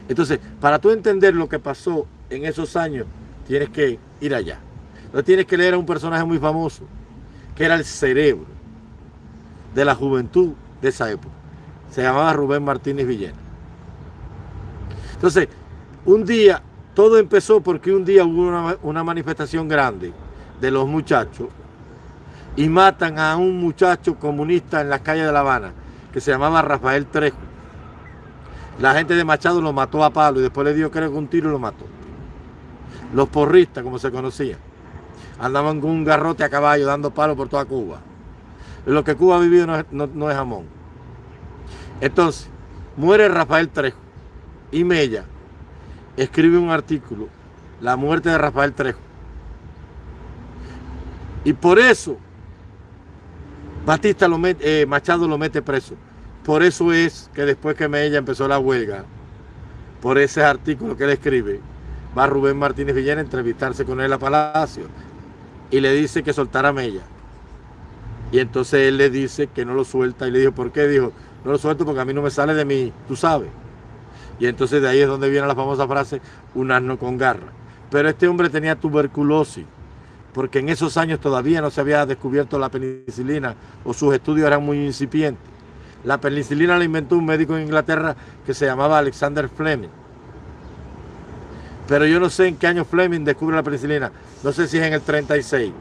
Entonces, para tú entender lo que pasó en esos años, tienes que ir allá. No tienes que leer a un personaje muy famoso, que era el cerebro de la juventud de esa época. Se llamaba Rubén Martínez Villena. Entonces, un día, todo empezó porque un día hubo una, una manifestación grande de los muchachos y matan a un muchacho comunista en las calles de La Habana que se llamaba Rafael Trejo. La gente de Machado lo mató a palo y después le dio creo que un tiro y lo mató. Los porristas, como se conocían, andaban con un garrote a caballo dando palo por toda Cuba. Lo que Cuba ha vivido no es, no es jamón. Entonces, muere Rafael Trejo y Mella escribe un artículo, La muerte de Rafael Trejo. Y por eso Batista lo mete, eh, Machado lo mete preso. Por eso es que después que Mella empezó la huelga, por ese artículo que él escribe, va Rubén Martínez Villena a entrevistarse con él a Palacio y le dice que soltara a Mella. Y entonces él le dice que no lo suelta y le dijo, ¿por qué? Dijo, no lo suelto porque a mí no me sale de mí, tú sabes. Y entonces de ahí es donde viene la famosa frase, un asno con garra. Pero este hombre tenía tuberculosis porque en esos años todavía no se había descubierto la penicilina o sus estudios eran muy incipientes. La penicilina la inventó un médico en Inglaterra que se llamaba Alexander Fleming. Pero yo no sé en qué año Fleming descubre la penicilina. No sé si es en el 36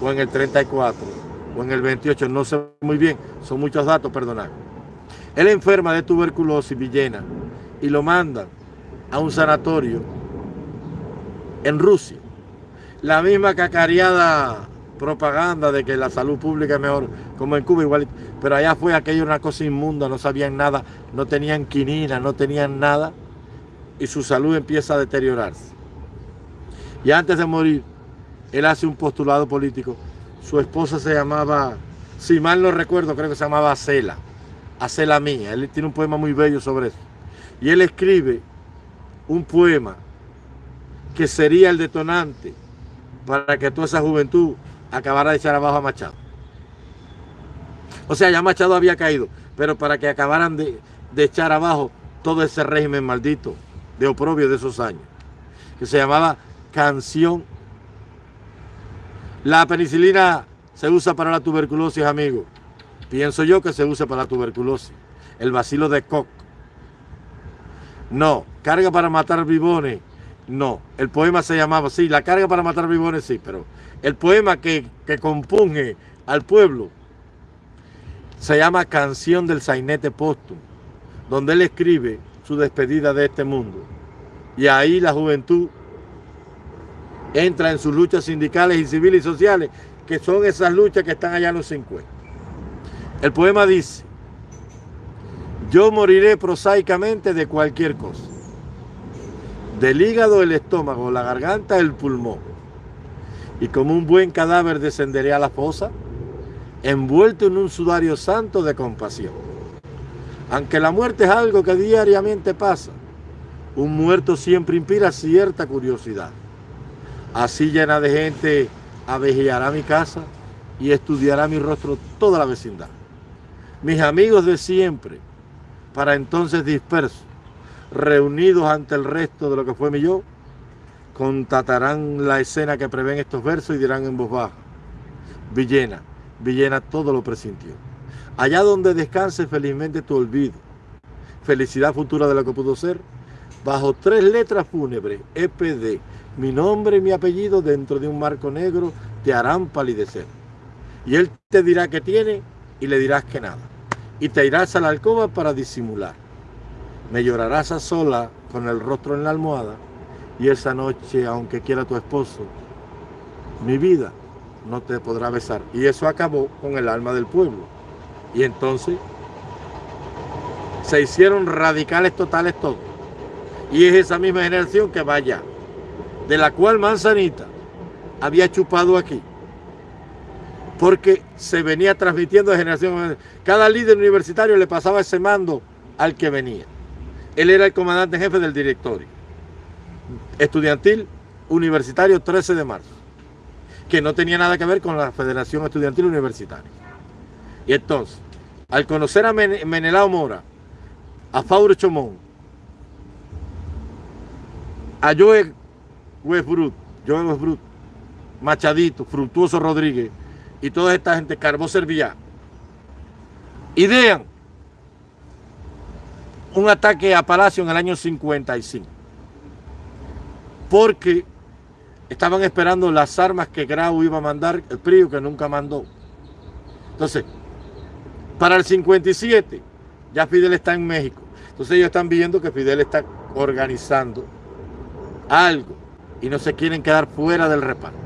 o en el 34 o en el 28, no sé muy bien. Son muchos datos, perdonad. Él enferma de tuberculosis villena y lo mandan a un sanatorio en Rusia la misma cacareada propaganda de que la salud pública es mejor, como en Cuba igual, pero allá fue aquello una cosa inmunda, no sabían nada, no tenían quinina, no tenían nada, y su salud empieza a deteriorarse. Y antes de morir, él hace un postulado político. Su esposa se llamaba, si mal no recuerdo, creo que se llamaba Acela, Acela Mía. Él tiene un poema muy bello sobre eso. Y él escribe un poema que sería el detonante para que toda esa juventud acabara de echar abajo a Machado. O sea, ya Machado había caído, pero para que acabaran de, echar abajo todo ese régimen maldito de oprobio de esos años, que se llamaba Canción. La penicilina se usa para la tuberculosis, amigo. Pienso yo que se usa para la tuberculosis. El vacilo de Koch. No, carga para matar bibones. No, el poema se llamaba, sí, la carga para matar bibones, sí, pero el poema que, que compunge al pueblo se llama Canción del Sainete Póstumo, donde él escribe su despedida de este mundo. Y ahí la juventud entra en sus luchas sindicales y civiles y sociales, que son esas luchas que están allá en los 50. El poema dice, yo moriré prosaicamente de cualquier cosa. Del hígado, el estómago, la garganta, el pulmón. Y como un buen cadáver descenderé a la fosa, envuelto en un sudario santo de compasión. Aunque la muerte es algo que diariamente pasa, un muerto siempre inspira cierta curiosidad. Así llena de gente avejeará mi casa y estudiará mi rostro toda la vecindad. Mis amigos de siempre, para entonces dispersos, reunidos ante el resto de lo que fue mi yo, contatarán la escena que prevén estos versos y dirán en voz baja, Villena, Villena todo lo presintió. Allá donde descanse felizmente tu olvido, felicidad futura de lo que pudo ser, bajo tres letras fúnebres, EPD, mi nombre y mi apellido dentro de un marco negro te harán palidecer. Y él te dirá que tiene y le dirás que nada. Y te irás a la alcoba para disimular. Me llorarás a sola con el rostro en la almohada y esa noche, aunque quiera tu esposo, mi vida no te podrá besar. Y eso acabó con el alma del pueblo. Y entonces se hicieron radicales totales todos. Y es esa misma generación que vaya de la cual Manzanita había chupado aquí. Porque se venía transmitiendo de generación en Cada líder universitario le pasaba ese mando al que venía. Él era el comandante jefe del directorio. Estudiantil Universitario 13 de marzo. Que no tenía nada que ver con la Federación Estudiantil Universitaria. Y entonces, al conocer a Menelao Mora, a Fauro Chomón, a Joe Westbrook, Joe Westbrook, Machadito, Fructuoso Rodríguez y toda esta gente, Carbó Servillá, idean un ataque a Palacio en el año 55. Porque estaban esperando las armas que Grau iba a mandar, el PRI que nunca mandó. Entonces, para el 57, ya Fidel está en México. Entonces ellos están viendo que Fidel está organizando algo y no se quieren quedar fuera del reparto.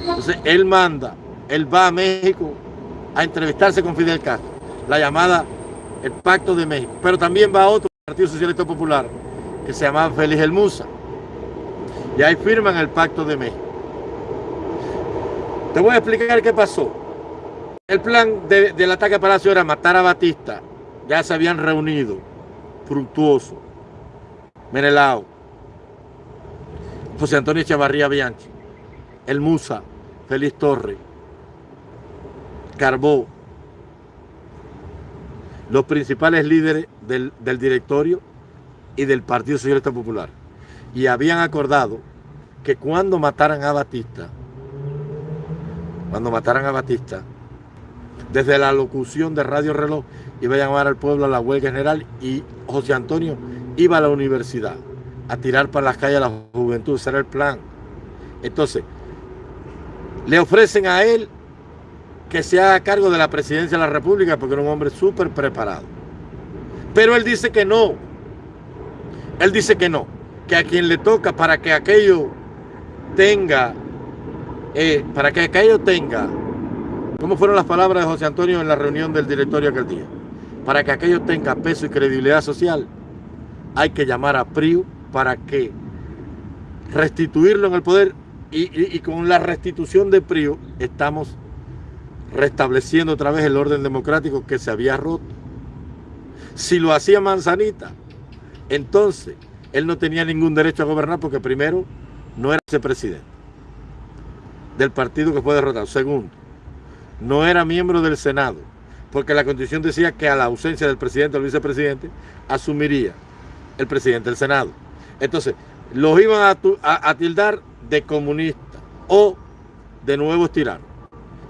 Entonces él manda, él va a México a entrevistarse con Fidel Castro, la llamada el Pacto de México, pero también va otro Partido Socialista Popular que se llamaba Félix El Musa. Y ahí firman el Pacto de México. Te voy a explicar qué pasó. El plan del ataque a Palacio era matar a Batista. Ya se habían reunido. Fructuoso. Menelao. José Antonio Chavarría Bianchi, El Musa, Félix Torre, Carbó, los principales líderes del, del directorio y del Partido Socialista Popular. Y habían acordado que cuando mataran a Batista, cuando mataran a Batista, desde la locución de Radio Reloj iba a llamar al pueblo a la huelga general y José Antonio iba a la universidad a tirar para las calles a la juventud, ese era el plan. Entonces, le ofrecen a él que se haga cargo de la presidencia de la República porque era un hombre súper preparado. Pero él dice que no. Él dice que no. Que a quien le toca para que aquello tenga, eh, para que aquello tenga, ¿cómo fueron las palabras de José Antonio en la reunión del directorio aquel día? Para que aquello tenga peso y credibilidad social, hay que llamar a PRIO para que restituirlo en el poder y, con la restitución de PRIO estamos restableciendo otra vez el orden democrático que se había roto. Si lo hacía Manzanita, entonces él no tenía ningún derecho a gobernar porque primero no era vicepresidente del partido que fue derrotado. Segundo, no era miembro del Senado porque la constitución decía que a la ausencia del presidente o vicepresidente asumiría el presidente del Senado. Entonces, los iban a, tildar de comunista o de nuevos tiranos.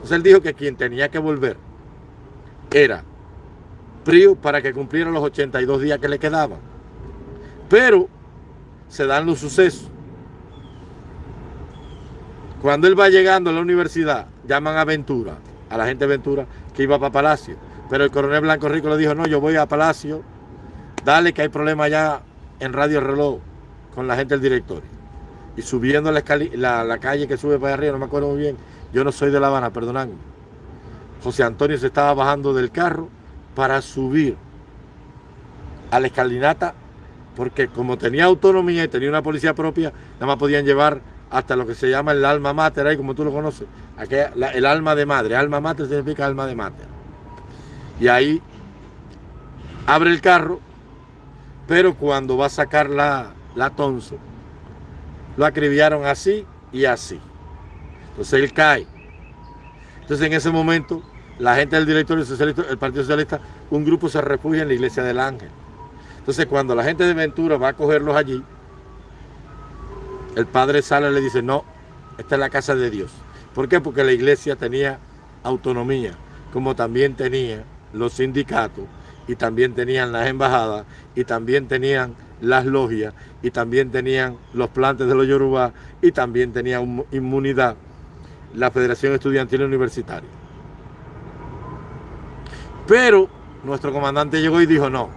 Entonces él dijo que quien tenía que volver era PRIO para que cumpliera los 82 días que le quedaban. Pero se dan los sucesos. Cuando él va llegando a la universidad, llaman a Ventura, a la gente de Ventura, que iba para Palacio. Pero el coronel Blanco Rico le dijo, no, yo voy a Palacio, dale que hay problema allá en Radio Reloj con la gente del directorio. Y subiendo la, la, calle que sube para arriba, no me acuerdo muy bien, yo no soy de La Habana, perdonadme. José Antonio se estaba bajando del carro para subir a la escalinata, porque como tenía autonomía y tenía una policía propia, nada más podían llevar hasta lo que se llama el alma mater, ahí como tú lo conoces, el alma de madre, alma mater significa alma de mater. Y ahí abre el carro, pero cuando va a sacar la, la Tonce, lo acribillaron así y así. Entonces él cae. Entonces en ese momento, la gente del directorio socialista, el Partido Socialista, un grupo se refugia en la iglesia del Ángel. Entonces cuando la gente de Ventura va a cogerlos allí, el padre sale y le dice, no, esta es la casa de Dios. ¿Por qué? Porque la iglesia tenía autonomía, como también tenía los sindicatos, y también tenían las embajadas, y también tenían las logias y también tenían los plantes de los Yoruba y también tenía inmunidad la Federación Estudiantil Universitaria. Pero nuestro comandante llegó y dijo no.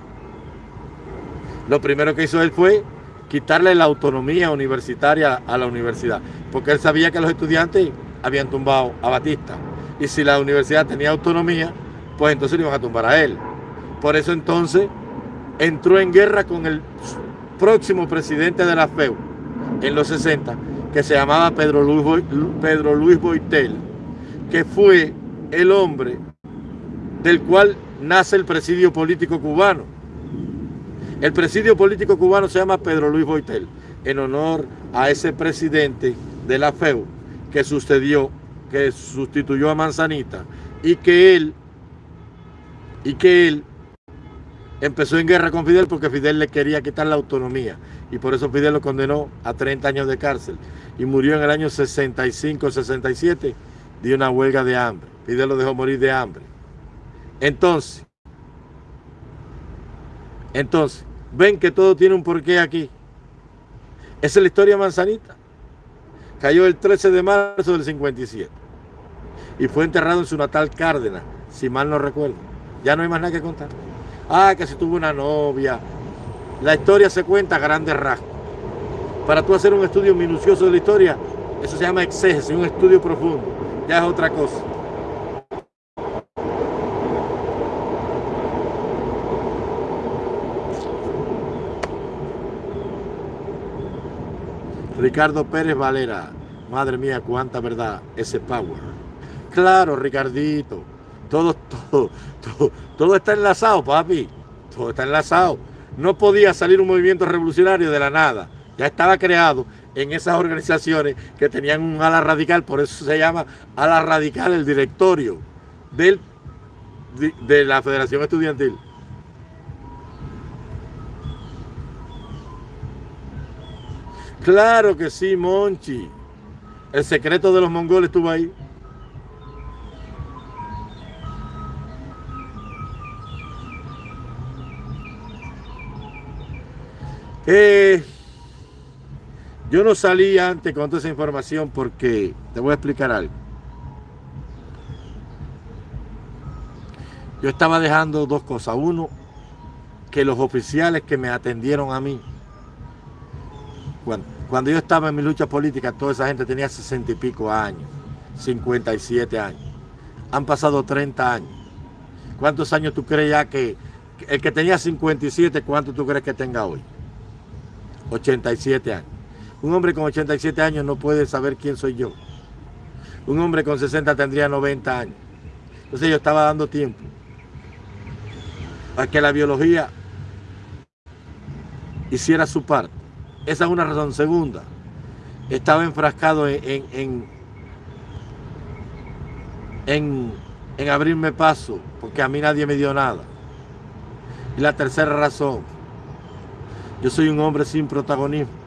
Lo primero que hizo él fue quitarle la autonomía universitaria a la universidad, porque él sabía que los estudiantes habían tumbado a Batista. Y si la universidad tenía autonomía, pues entonces le iban a tumbar a él. Por eso entonces entró en guerra con el próximo presidente de la FEU en los 60, que se llamaba Pedro Luis, Pedro Luis Boitel, que fue el hombre del cual nace el presidio político cubano. El presidio político cubano se llama Pedro Luis Boitel, en honor a ese presidente de la FEU que sucedió, que sustituyó a Manzanita y que él, y que él empezó en guerra con Fidel porque Fidel le quería quitar la autonomía y por eso Fidel lo condenó a 30 años de cárcel y murió en el año 65-67 de una huelga de hambre. Fidel lo dejó morir de hambre. Entonces, entonces, ven que todo tiene un porqué aquí. Esa es la historia Manzanita. Cayó el 13 de marzo del 57 y fue enterrado en su natal Cárdenas, si mal no recuerdo. Ya no hay más nada que contar. Ah, que si tuvo una novia. La historia se cuenta a grandes rasgos. Para tú hacer un estudio minucioso de la historia, eso se llama exégesis, un estudio profundo. Ya es otra cosa. Ricardo Pérez Valera. Madre mía, cuánta verdad ese power. Claro, Ricardito. Todo, todo, todo, todo está enlazado, papi. Todo está enlazado. No podía salir un movimiento revolucionario de la nada. Ya estaba creado en esas organizaciones que tenían un ala radical, por eso se llama ala radical el directorio del, de, la Federación Estudiantil. Claro que sí, Monchi. El secreto de los mongoles estuvo ahí. Eh, yo no salí antes con toda esa información porque te voy a explicar algo. Yo estaba dejando dos cosas. Uno, que los oficiales que me atendieron a mí, cuando, cuando yo estaba en mi lucha política, toda esa gente tenía sesenta y pico años, 57 años. Han pasado 30 años. ¿Cuántos años tú crees ya que el que tenía 57, cuánto tú crees que tenga hoy? 87 años. Un hombre con 87 años no puede saber quién soy yo. Un hombre con 60 tendría 90 años. Entonces yo estaba dando tiempo a que la biología hiciera su parte. Esa es una razón. Segunda, estaba enfrascado en, en, en, en abrirme paso, porque a mí nadie me dio nada. Y la tercera razón, yo soy un hombre sin protagonismo.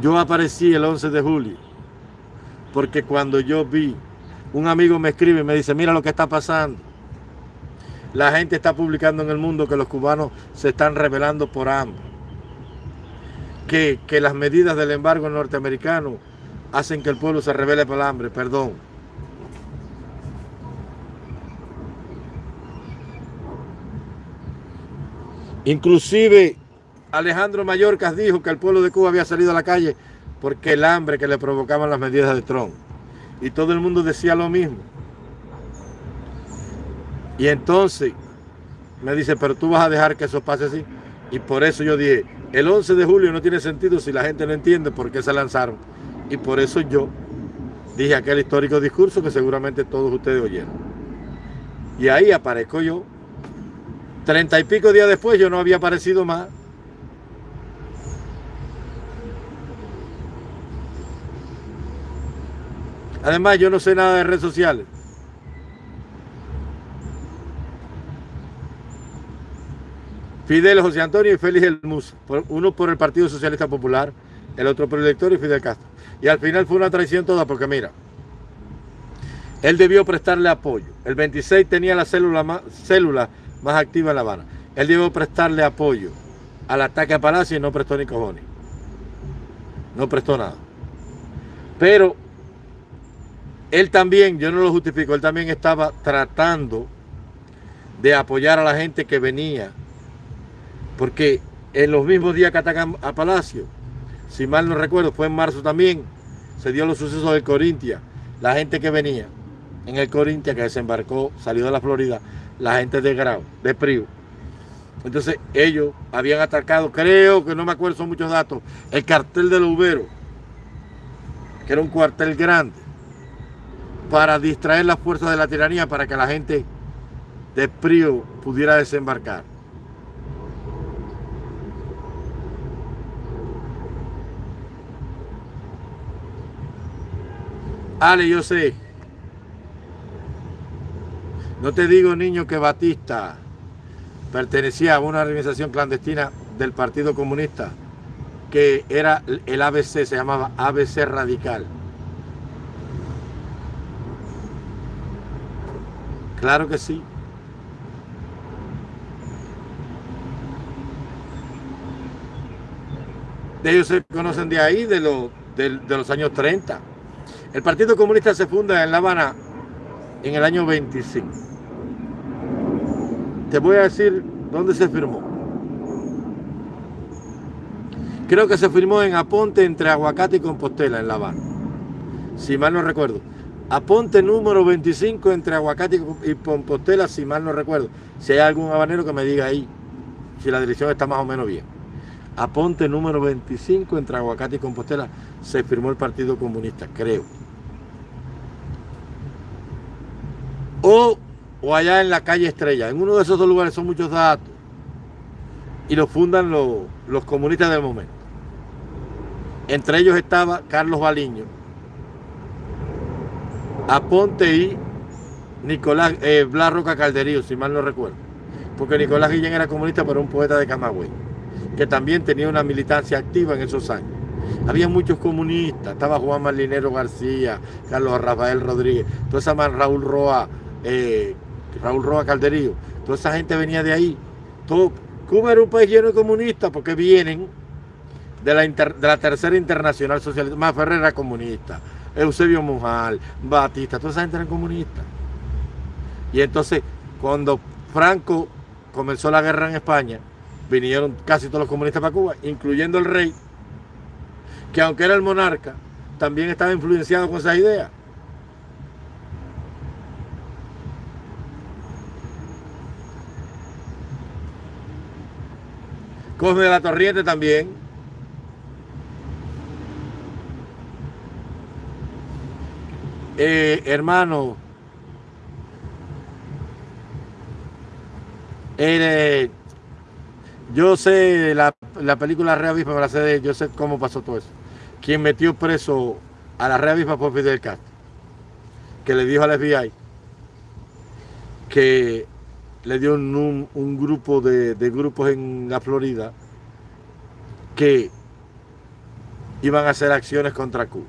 Yo aparecí el 11 de julio, porque cuando yo vi, un amigo me escribe y me dice, mira lo que está pasando. La gente está publicando en el mundo que los cubanos se están rebelando por hambre. Que, que las medidas del embargo norteamericano hacen que el pueblo se revele por hambre. Perdón. Inclusive Alejandro Mayorkas dijo que el pueblo de Cuba había salido a la calle porque el hambre que le provocaban las medidas de Trump. Y todo el mundo decía lo mismo. Y entonces me dice, pero tú vas a dejar que eso pase así. Y por eso yo dije, el 11 de julio no tiene sentido si la gente no entiende por qué se lanzaron. Y por eso yo dije aquel histórico discurso que seguramente todos ustedes oyeron. Y ahí aparezco yo. Treinta y pico días después yo no había aparecido más. Además yo no sé nada de redes sociales. Fidel José Antonio y Félix El Mus, uno por el Partido Socialista Popular, el otro por el elector y Fidel Castro. Y al final fue una traición toda porque mira, él debió prestarle apoyo. El 26 tenía la célula más, célula más activa en La Habana. Él debió prestarle apoyo al ataque a Palacio y no prestó ni cojones. No prestó nada. Pero él también, yo no lo justifico, él también estaba tratando de apoyar a la gente que venía porque en los mismos días que atacan a Palacio, si mal no recuerdo, fue en marzo también, se dio los sucesos del Corintia. La gente que venía en el Corintia, que desembarcó, salió de la Florida, la gente de Grau, de Priu. Entonces ellos habían atacado, creo que no me acuerdo, son muchos datos, el cartel del Ubero, que era un cuartel grande, para distraer las fuerzas de la tiranía, para que la gente de Priu pudiera desembarcar. Ale, yo sé. No te digo, niño, que Batista pertenecía a una organización clandestina del Partido Comunista, que era el ABC, se llamaba ABC Radical. Claro que sí. Ellos se conocen de ahí, de, de los años 30. El Partido Comunista se funda en La Habana en el año 25. Te voy a decir dónde se firmó. Creo que se firmó en Aponte entre Aguacate y Compostela, en La Habana. Si mal no recuerdo. Aponte número 25 entre Aguacate y Compostela, si mal no recuerdo. Si hay algún habanero que me diga ahí, si la dirección está más o menos bien. Aponte número 25 entre Aguacate y Compostela se firmó el Partido Comunista, creo. O, o allá en la calle Estrella. En uno de esos dos lugares son muchos datos. Y lo fundan los, comunistas del momento. Entre ellos estaba Carlos Baliño, Aponte y Nicolás eh, Blas Roca Calderío, si mal no recuerdo. Porque Nicolás Guillén era comunista, pero un poeta de Camagüey, que también tenía una militancia activa en esos años. Había muchos comunistas, estaba Juan Marlinero García, Carlos Rafael Rodríguez, toda esa Raúl Roa, eh, Raúl Roa Calderío, toda esa gente venía de ahí. Cuba era un país lleno de comunistas porque vienen de la, de la tercera internacional socialista. Más Ferrer era comunista, Eusebio Mujal, Batista, toda esa gente eran comunistas. Y entonces, cuando Franco comenzó la guerra en España, vinieron casi todos los comunistas para Cuba, incluyendo el rey, que aunque era el monarca, también estaba influenciado con esas ideas. Cosme de la Torriente también. Eh, hermano, eh, yo sé la, la película Rea Avispa, de, yo sé cómo pasó todo eso. Quien metió preso a la Rea Avispa por Fidel Castro, que le dijo al FBI que le dio un, un grupo de, de grupos en la Florida que iban a hacer acciones contra Cuba.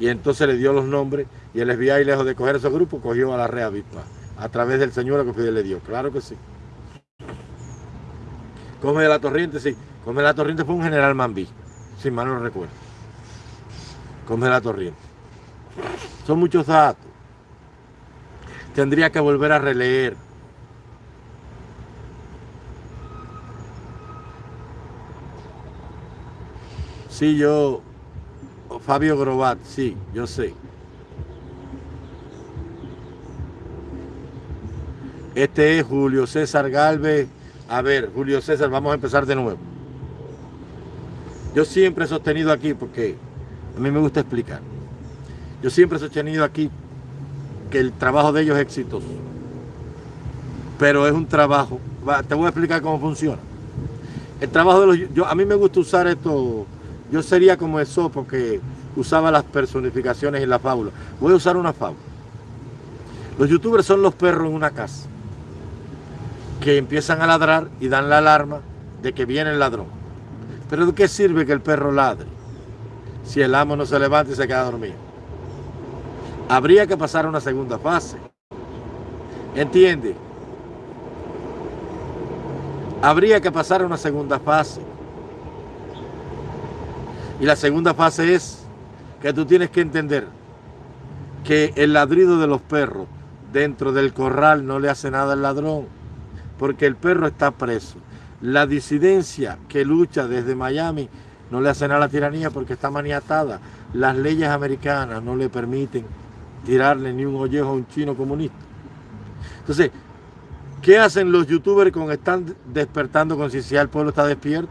Y entonces le dio los nombres y el FBI, lejos de coger esos grupos, cogió a la Rea Avispa a través del señor que Fidel le dio. Claro que sí. Come de la Torriente, sí. Come de la Torriente fue un general Mambí, si mal no recuerdo. Come de la Torriente. Son muchos datos. Tendría que volver a releer. Sí, yo, Fabio Grobat, sí, yo sé. Este es Julio César Galvez. A ver, Julio César, vamos a empezar de nuevo. Yo siempre he sostenido aquí, porque a mí me gusta explicar. Yo siempre he sostenido aquí que el trabajo de ellos es exitoso. Pero es un trabajo. Te voy a explicar cómo funciona. El trabajo de los. Yo, a mí me gusta usar esto. Yo sería como eso porque usaba las personificaciones y la fábula. Voy a usar una fábula. Los youtubers son los perros en una casa que empiezan a ladrar y dan la alarma de que viene el ladrón. Pero ¿de qué sirve que el perro ladre si el amo no se levanta y se queda dormido? Habría que pasar a una segunda fase. ¿Entiende? Habría que pasar a una segunda fase. Y la segunda fase es que tú tienes que entender que el ladrido de los perros dentro del corral no le hace nada al ladrón porque el perro está preso. La disidencia que lucha desde Miami no le hace nada a la tiranía porque está maniatada. Las leyes americanas no le permiten tirarle ni un ollejo a un chino comunista. Entonces, ¿qué hacen los youtubers con están despertando conciencia? El pueblo está despierto.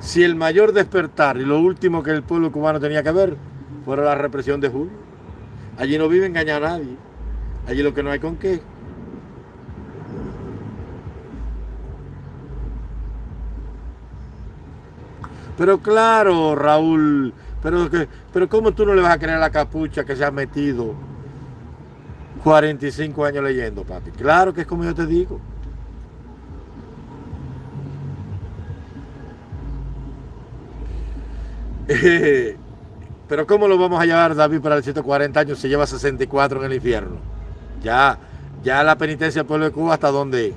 Si el mayor despertar y lo último que el pueblo cubano tenía que ver fuera la represión de julio. Allí no vive engañar a nadie. Allí lo que no hay con qué. Pero claro, Raúl, pero, pero ¿cómo tú no le vas a creer a la capucha que se ha metido 45 años leyendo, papi? Claro que es como yo te digo. pero ¿cómo lo vamos a llevar, David, para el 140 años si lleva 64 en el infierno? Ya, ya la penitencia del pueblo de Cuba, ¿hasta dónde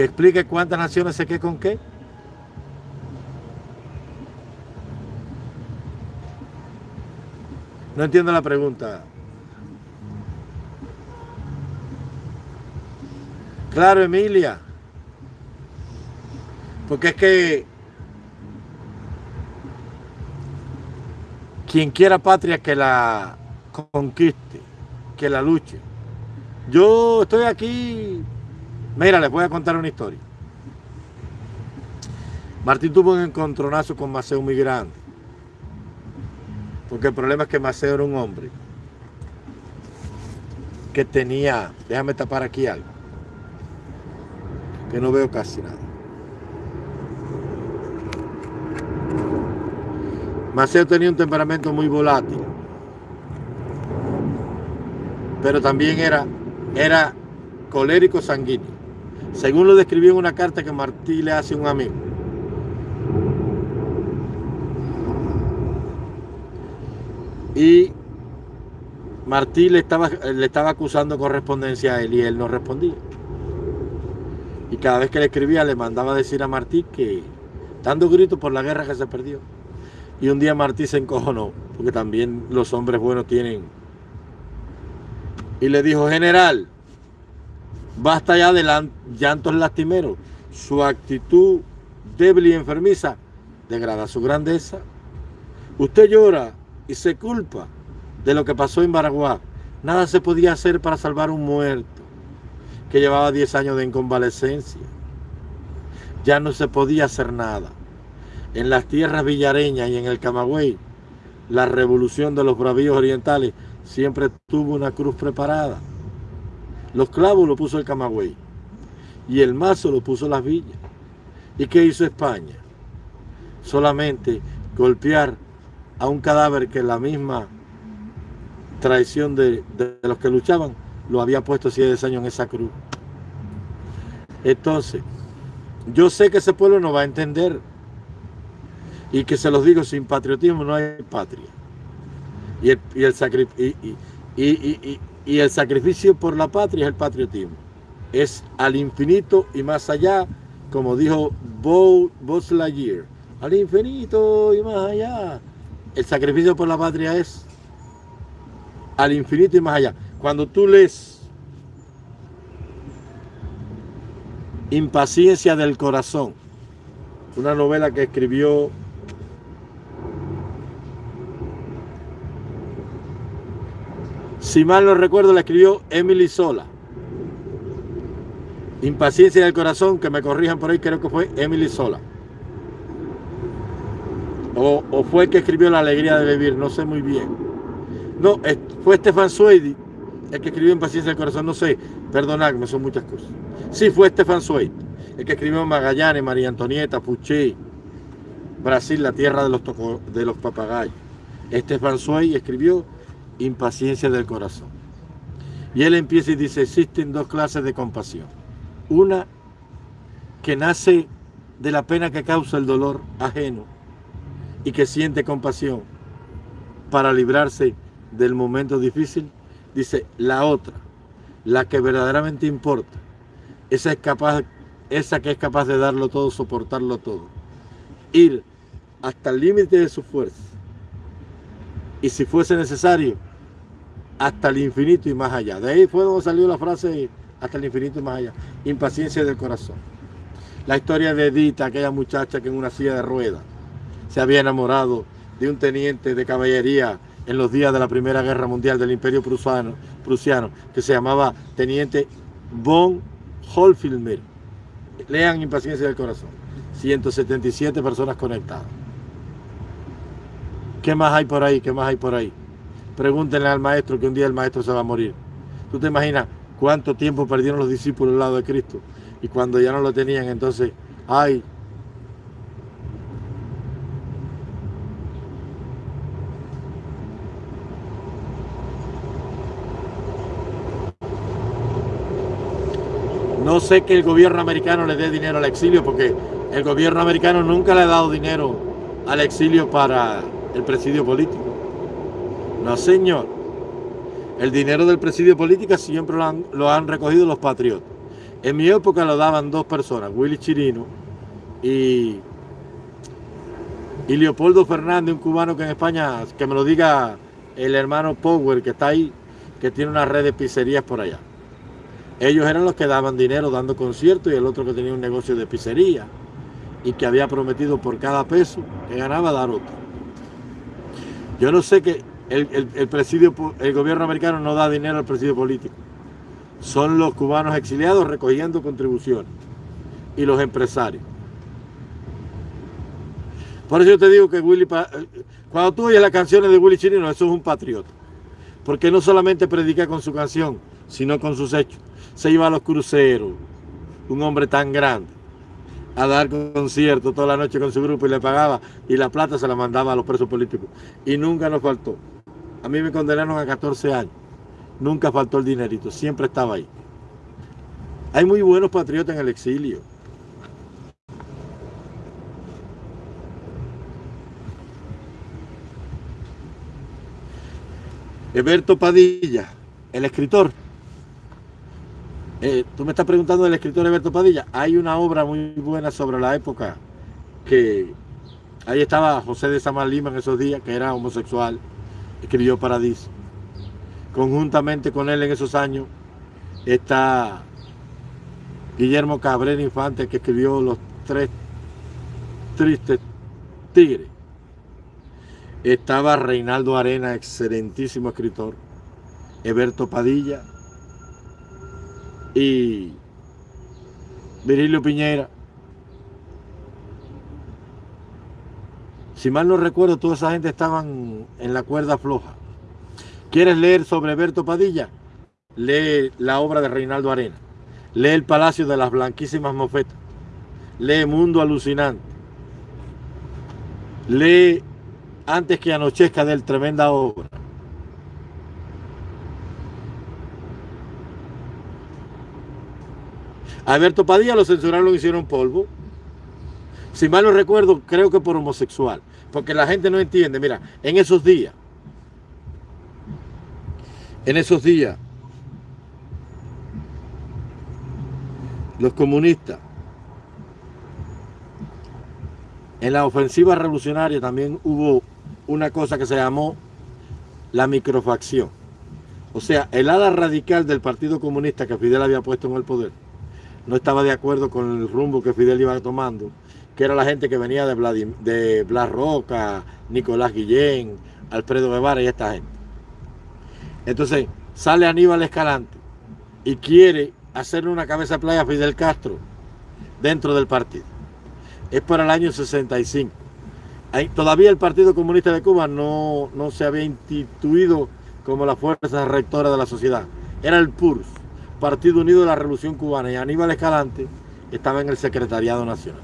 que explique cuántas naciones se qué con qué. No entiendo la pregunta. Claro, Emilia. Porque es que quien quiera patria que la conquiste, que la luche. Yo estoy aquí Mira, les voy a contar una historia. Martín tuvo un encontronazo con Maceo muy grande. Porque el problema es que Maceo era un hombre que tenía, déjame tapar aquí algo, que no veo casi nada. Maceo tenía un temperamento muy volátil, pero también era, era colérico sanguíneo según lo describió en una carta que Martí le hace a un amigo. Y Martí le estaba, le estaba acusando correspondencia a él y él no respondía. Y cada vez que le escribía le mandaba decir a Martí que dando gritos por la guerra que se perdió. Y un día Martí se encojonó, porque también los hombres buenos tienen. Y le dijo, general, Basta ya de llantos lastimeros. Su actitud débil y enfermiza degrada su grandeza. Usted llora y se culpa de lo que pasó en Baraguá. Nada se podía hacer para salvar un muerto que llevaba 10 años de inconvalescencia. Ya no se podía hacer nada. en las tierras villareñas y en el Camagüey, la revolución de los bravíos orientales siempre tuvo una cruz preparada. Los clavos lo puso el Camagüey y el mazo lo puso las villas. ¿Y qué hizo España? Solamente golpear a un cadáver que la misma traición de, los que luchaban lo había puesto 10 años en esa cruz. Entonces, yo sé que ese pueblo no va a entender y que se los digo, sin patriotismo no hay patria. Y el, y el, y, el sacrificio por la patria es el patriotismo. Es al infinito y más allá, como dijo Buzz Lightyear, al infinito y más allá. El sacrificio por la patria es al infinito y más allá. Cuando tú lees Impaciencia del Corazón, una novela que escribió si mal no recuerdo, la escribió Emily Sola. Impaciencia del corazón, que me corrijan por ahí, creo que fue Emily Sola. O, fue el que escribió La alegría de vivir, no sé muy bien. No, fue Stefan Zweig el que escribió Impaciencia del corazón, no sé, perdonadme, son muchas cosas. Sí, fue Stefan Zweig, el que escribió Magallanes, María Antonieta, Puché, Brasil, la tierra de los, de los papagayos. Stefan Zweig escribió impaciencia del corazón. Y él empieza y dice, existen dos clases de compasión. Una que nace de la pena que causa el dolor ajeno y que siente compasión para librarse del momento difícil. Dice, la otra, la que verdaderamente importa, esa, es capaz, esa que es capaz de darlo todo, soportarlo todo. Ir hasta el límite de su fuerza. Y si fuese necesario, hasta el infinito y más allá. De ahí fue donde salió la frase hasta el infinito y más allá. Impaciencia del corazón. La historia de Edita, aquella muchacha que en una silla de ruedas se había enamorado de un teniente de caballería en los días de la Primera Guerra Mundial del Imperio Prusiano, prusiano que se llamaba Teniente von Holfilmer. Lean Impaciencia del Corazón. 177 personas conectadas. ¿Qué más hay por ahí? ¿Qué más hay por ahí? Pregúntenle al maestro que un día el maestro se va a morir. ¿Tú te imaginas cuánto tiempo perdieron los discípulos al lado de Cristo? Y cuando ya no lo tenían, entonces, ay, No sé que el gobierno americano le dé dinero al exilio porque el gobierno americano nunca le ha dado dinero al exilio para el presidio político. No, señor. El dinero del presidio política siempre lo han, recogido los patriotas. En mi época lo daban dos personas, Willy Chirino y, y Leopoldo Fernández, un cubano que en España, que me lo diga el hermano Power, que está ahí, que tiene una red de pizzerías por allá. Ellos eran los que daban dinero dando conciertos y el otro que tenía un negocio de pizzería y que había prometido por cada peso que ganaba dar otro. Yo no sé qué, el, presidio, el gobierno americano no da dinero al presidio político. Son los cubanos exiliados recogiendo contribuciones y los empresarios. Por eso yo te digo que Willy, cuando tú oyes las canciones de Willy Chirino, eso es un patriota. Porque no solamente predica con su canción, sino con sus hechos. Se iba a los cruceros, un hombre tan grande, a dar conciertos toda la noche con su grupo y le pagaba y la plata se la mandaba a los presos políticos. Y nunca nos faltó. A mí me condenaron a 14 años. Nunca faltó el dinerito, siempre estaba ahí. Hay muy buenos patriotas en el exilio. Eberto Padilla, el escritor. Eh, tú me estás preguntando del escritor Eberto Padilla. Hay una obra muy buena sobre la época que ahí estaba José de Samar Lima en esos días, que era homosexual escribió Paradiso. Conjuntamente con él en esos años está Guillermo Cabrera Infante, que escribió Los Tres Tristes Tigres. Estaba Reinaldo Arena, excelentísimo escritor. Eberto Padilla y Virilio Piñera. Si mal no recuerdo, toda esa gente estaban en la cuerda floja. ¿Quieres leer sobre Berto Padilla? Lee la obra de Reinaldo Arena. Lee El Palacio de las Blanquísimas Mofetas. Lee Mundo Alucinante. Lee Antes que anochezca del tremenda obra. Alberto Padilla lo censuraron, lo hicieron polvo. Si mal no recuerdo, creo que por homosexual. Porque la gente no entiende. Mira, en esos días, en esos días, los comunistas, en la ofensiva revolucionaria también hubo una cosa que se llamó la microfacción. O sea, el ala radical del Partido Comunista que Fidel había puesto en el poder no estaba de acuerdo con el rumbo que Fidel iba tomando, que era la gente que venía de, de Blas Roca, Nicolás Guillén, Alfredo Guevara y esta gente. Entonces sale Aníbal Escalante y quiere hacerle una cabeza playa a Fidel Castro dentro del partido. Es para el año 65. todavía el Partido Comunista de Cuba no, no se había instituido como la fuerza rectora de la sociedad. Era el PURS, Partido Unido de la Revolución Cubana, y Aníbal Escalante estaba en el Secretariado Nacional.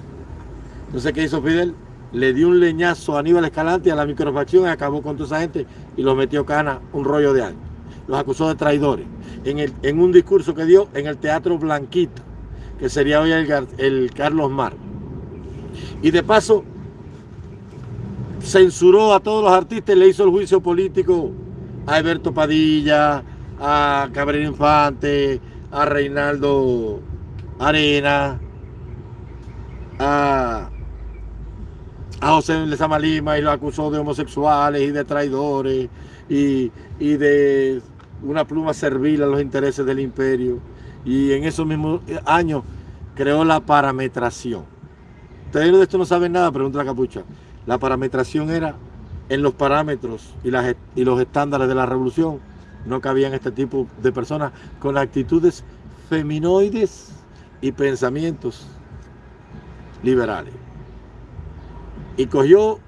Entonces, ¿qué hizo Fidel? Le dio un leñazo a Aníbal Escalante a la microfacción y acabó con toda esa gente y los metió cana un rollo de años. Los acusó de traidores. En, el, en un discurso que dio en el Teatro Blanquito, que sería hoy el, el Carlos Mar. Y de paso, censuró a todos los artistas y le hizo el juicio político a Alberto Padilla, a Cabrera Infante, a Reinaldo Arena, a, a José Lezama Lima y lo acusó de homosexuales y de traidores y, de una pluma servil a los intereses del imperio. Y en esos mismos años creó la parametración. Ustedes de esto no saben nada, pregunta la capucha. La parametración era en los parámetros y, las, y los estándares de la revolución no cabían este tipo de personas con actitudes feminoides y pensamientos liberales. Y cogió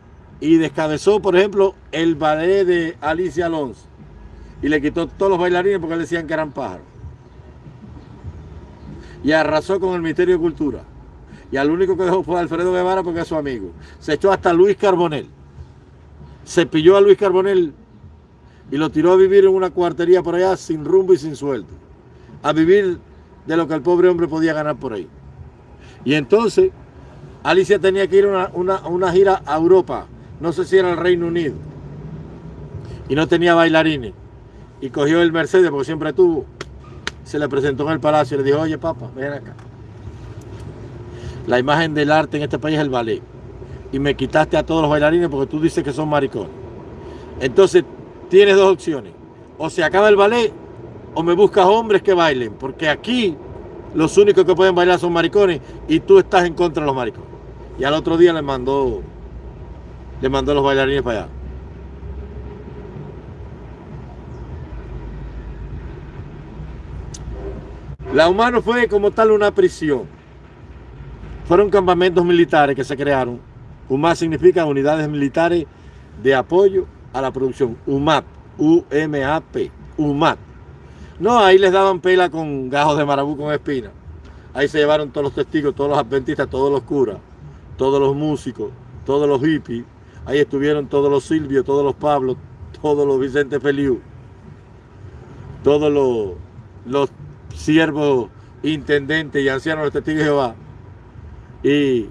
y descabezó, por ejemplo, el ballet de Alicia Alonso. Y le quitó todos los bailarines porque decían que eran pájaros. Y arrasó con el Ministerio de Cultura. Y al único que dejó fue Alfredo Guevara porque es su amigo. Se echó hasta Luis Carbonel. Se pilló a Luis Carbonel y lo tiró a vivir en una cuartería por allá sin rumbo y sin sueldo. A vivir de lo que el pobre hombre podía ganar por ahí. Y entonces Alicia tenía que ir a una, gira a Europa, no sé si era el Reino Unido, y no tenía bailarines. Y cogió el Mercedes, porque siempre tuvo, se le presentó en el palacio y le dijo, oye papá, ven acá. La imagen del arte en este país es el ballet. Y me quitaste a todos los bailarines porque tú dices que son maricones. Entonces tienes dos opciones. O se acaba el ballet o me buscas hombres que bailen. Porque aquí los únicos que pueden bailar son maricones y tú estás en contra de los maricones. Y al otro día le mandó, le mandó los bailarines para allá. La Humano fue como tal una prisión. Fueron campamentos militares que se crearon. UMAP significa Unidades Militares de Apoyo a la Producción. UMAP, U-M-A-P, UMAP. No, ahí les daban pela con gajos de marabú con espina. Ahí se llevaron todos los testigos, todos los adventistas, todos los curas, todos los músicos, todos los hippies. Ahí estuvieron todos los Silvios, todos los Pablos, todos los Vicente Feliu, todos los, los siervos intendentes y ancianos de testigos de Jehová. Y,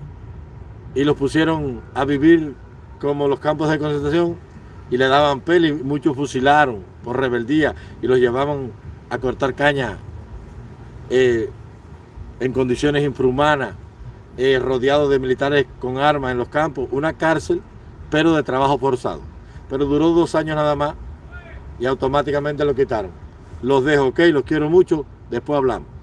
y los pusieron a vivir como los campos de concentración y le daban pela y muchos fusilaron por rebeldía y los llevaban a cortar caña eh, en condiciones infrahumanas, eh, rodeados de militares con armas en los campos, una cárcel, pero de trabajo forzado. Pero duró dos años nada más y automáticamente lo quitaron. Los dejo, ok, los quiero mucho, después hablamos.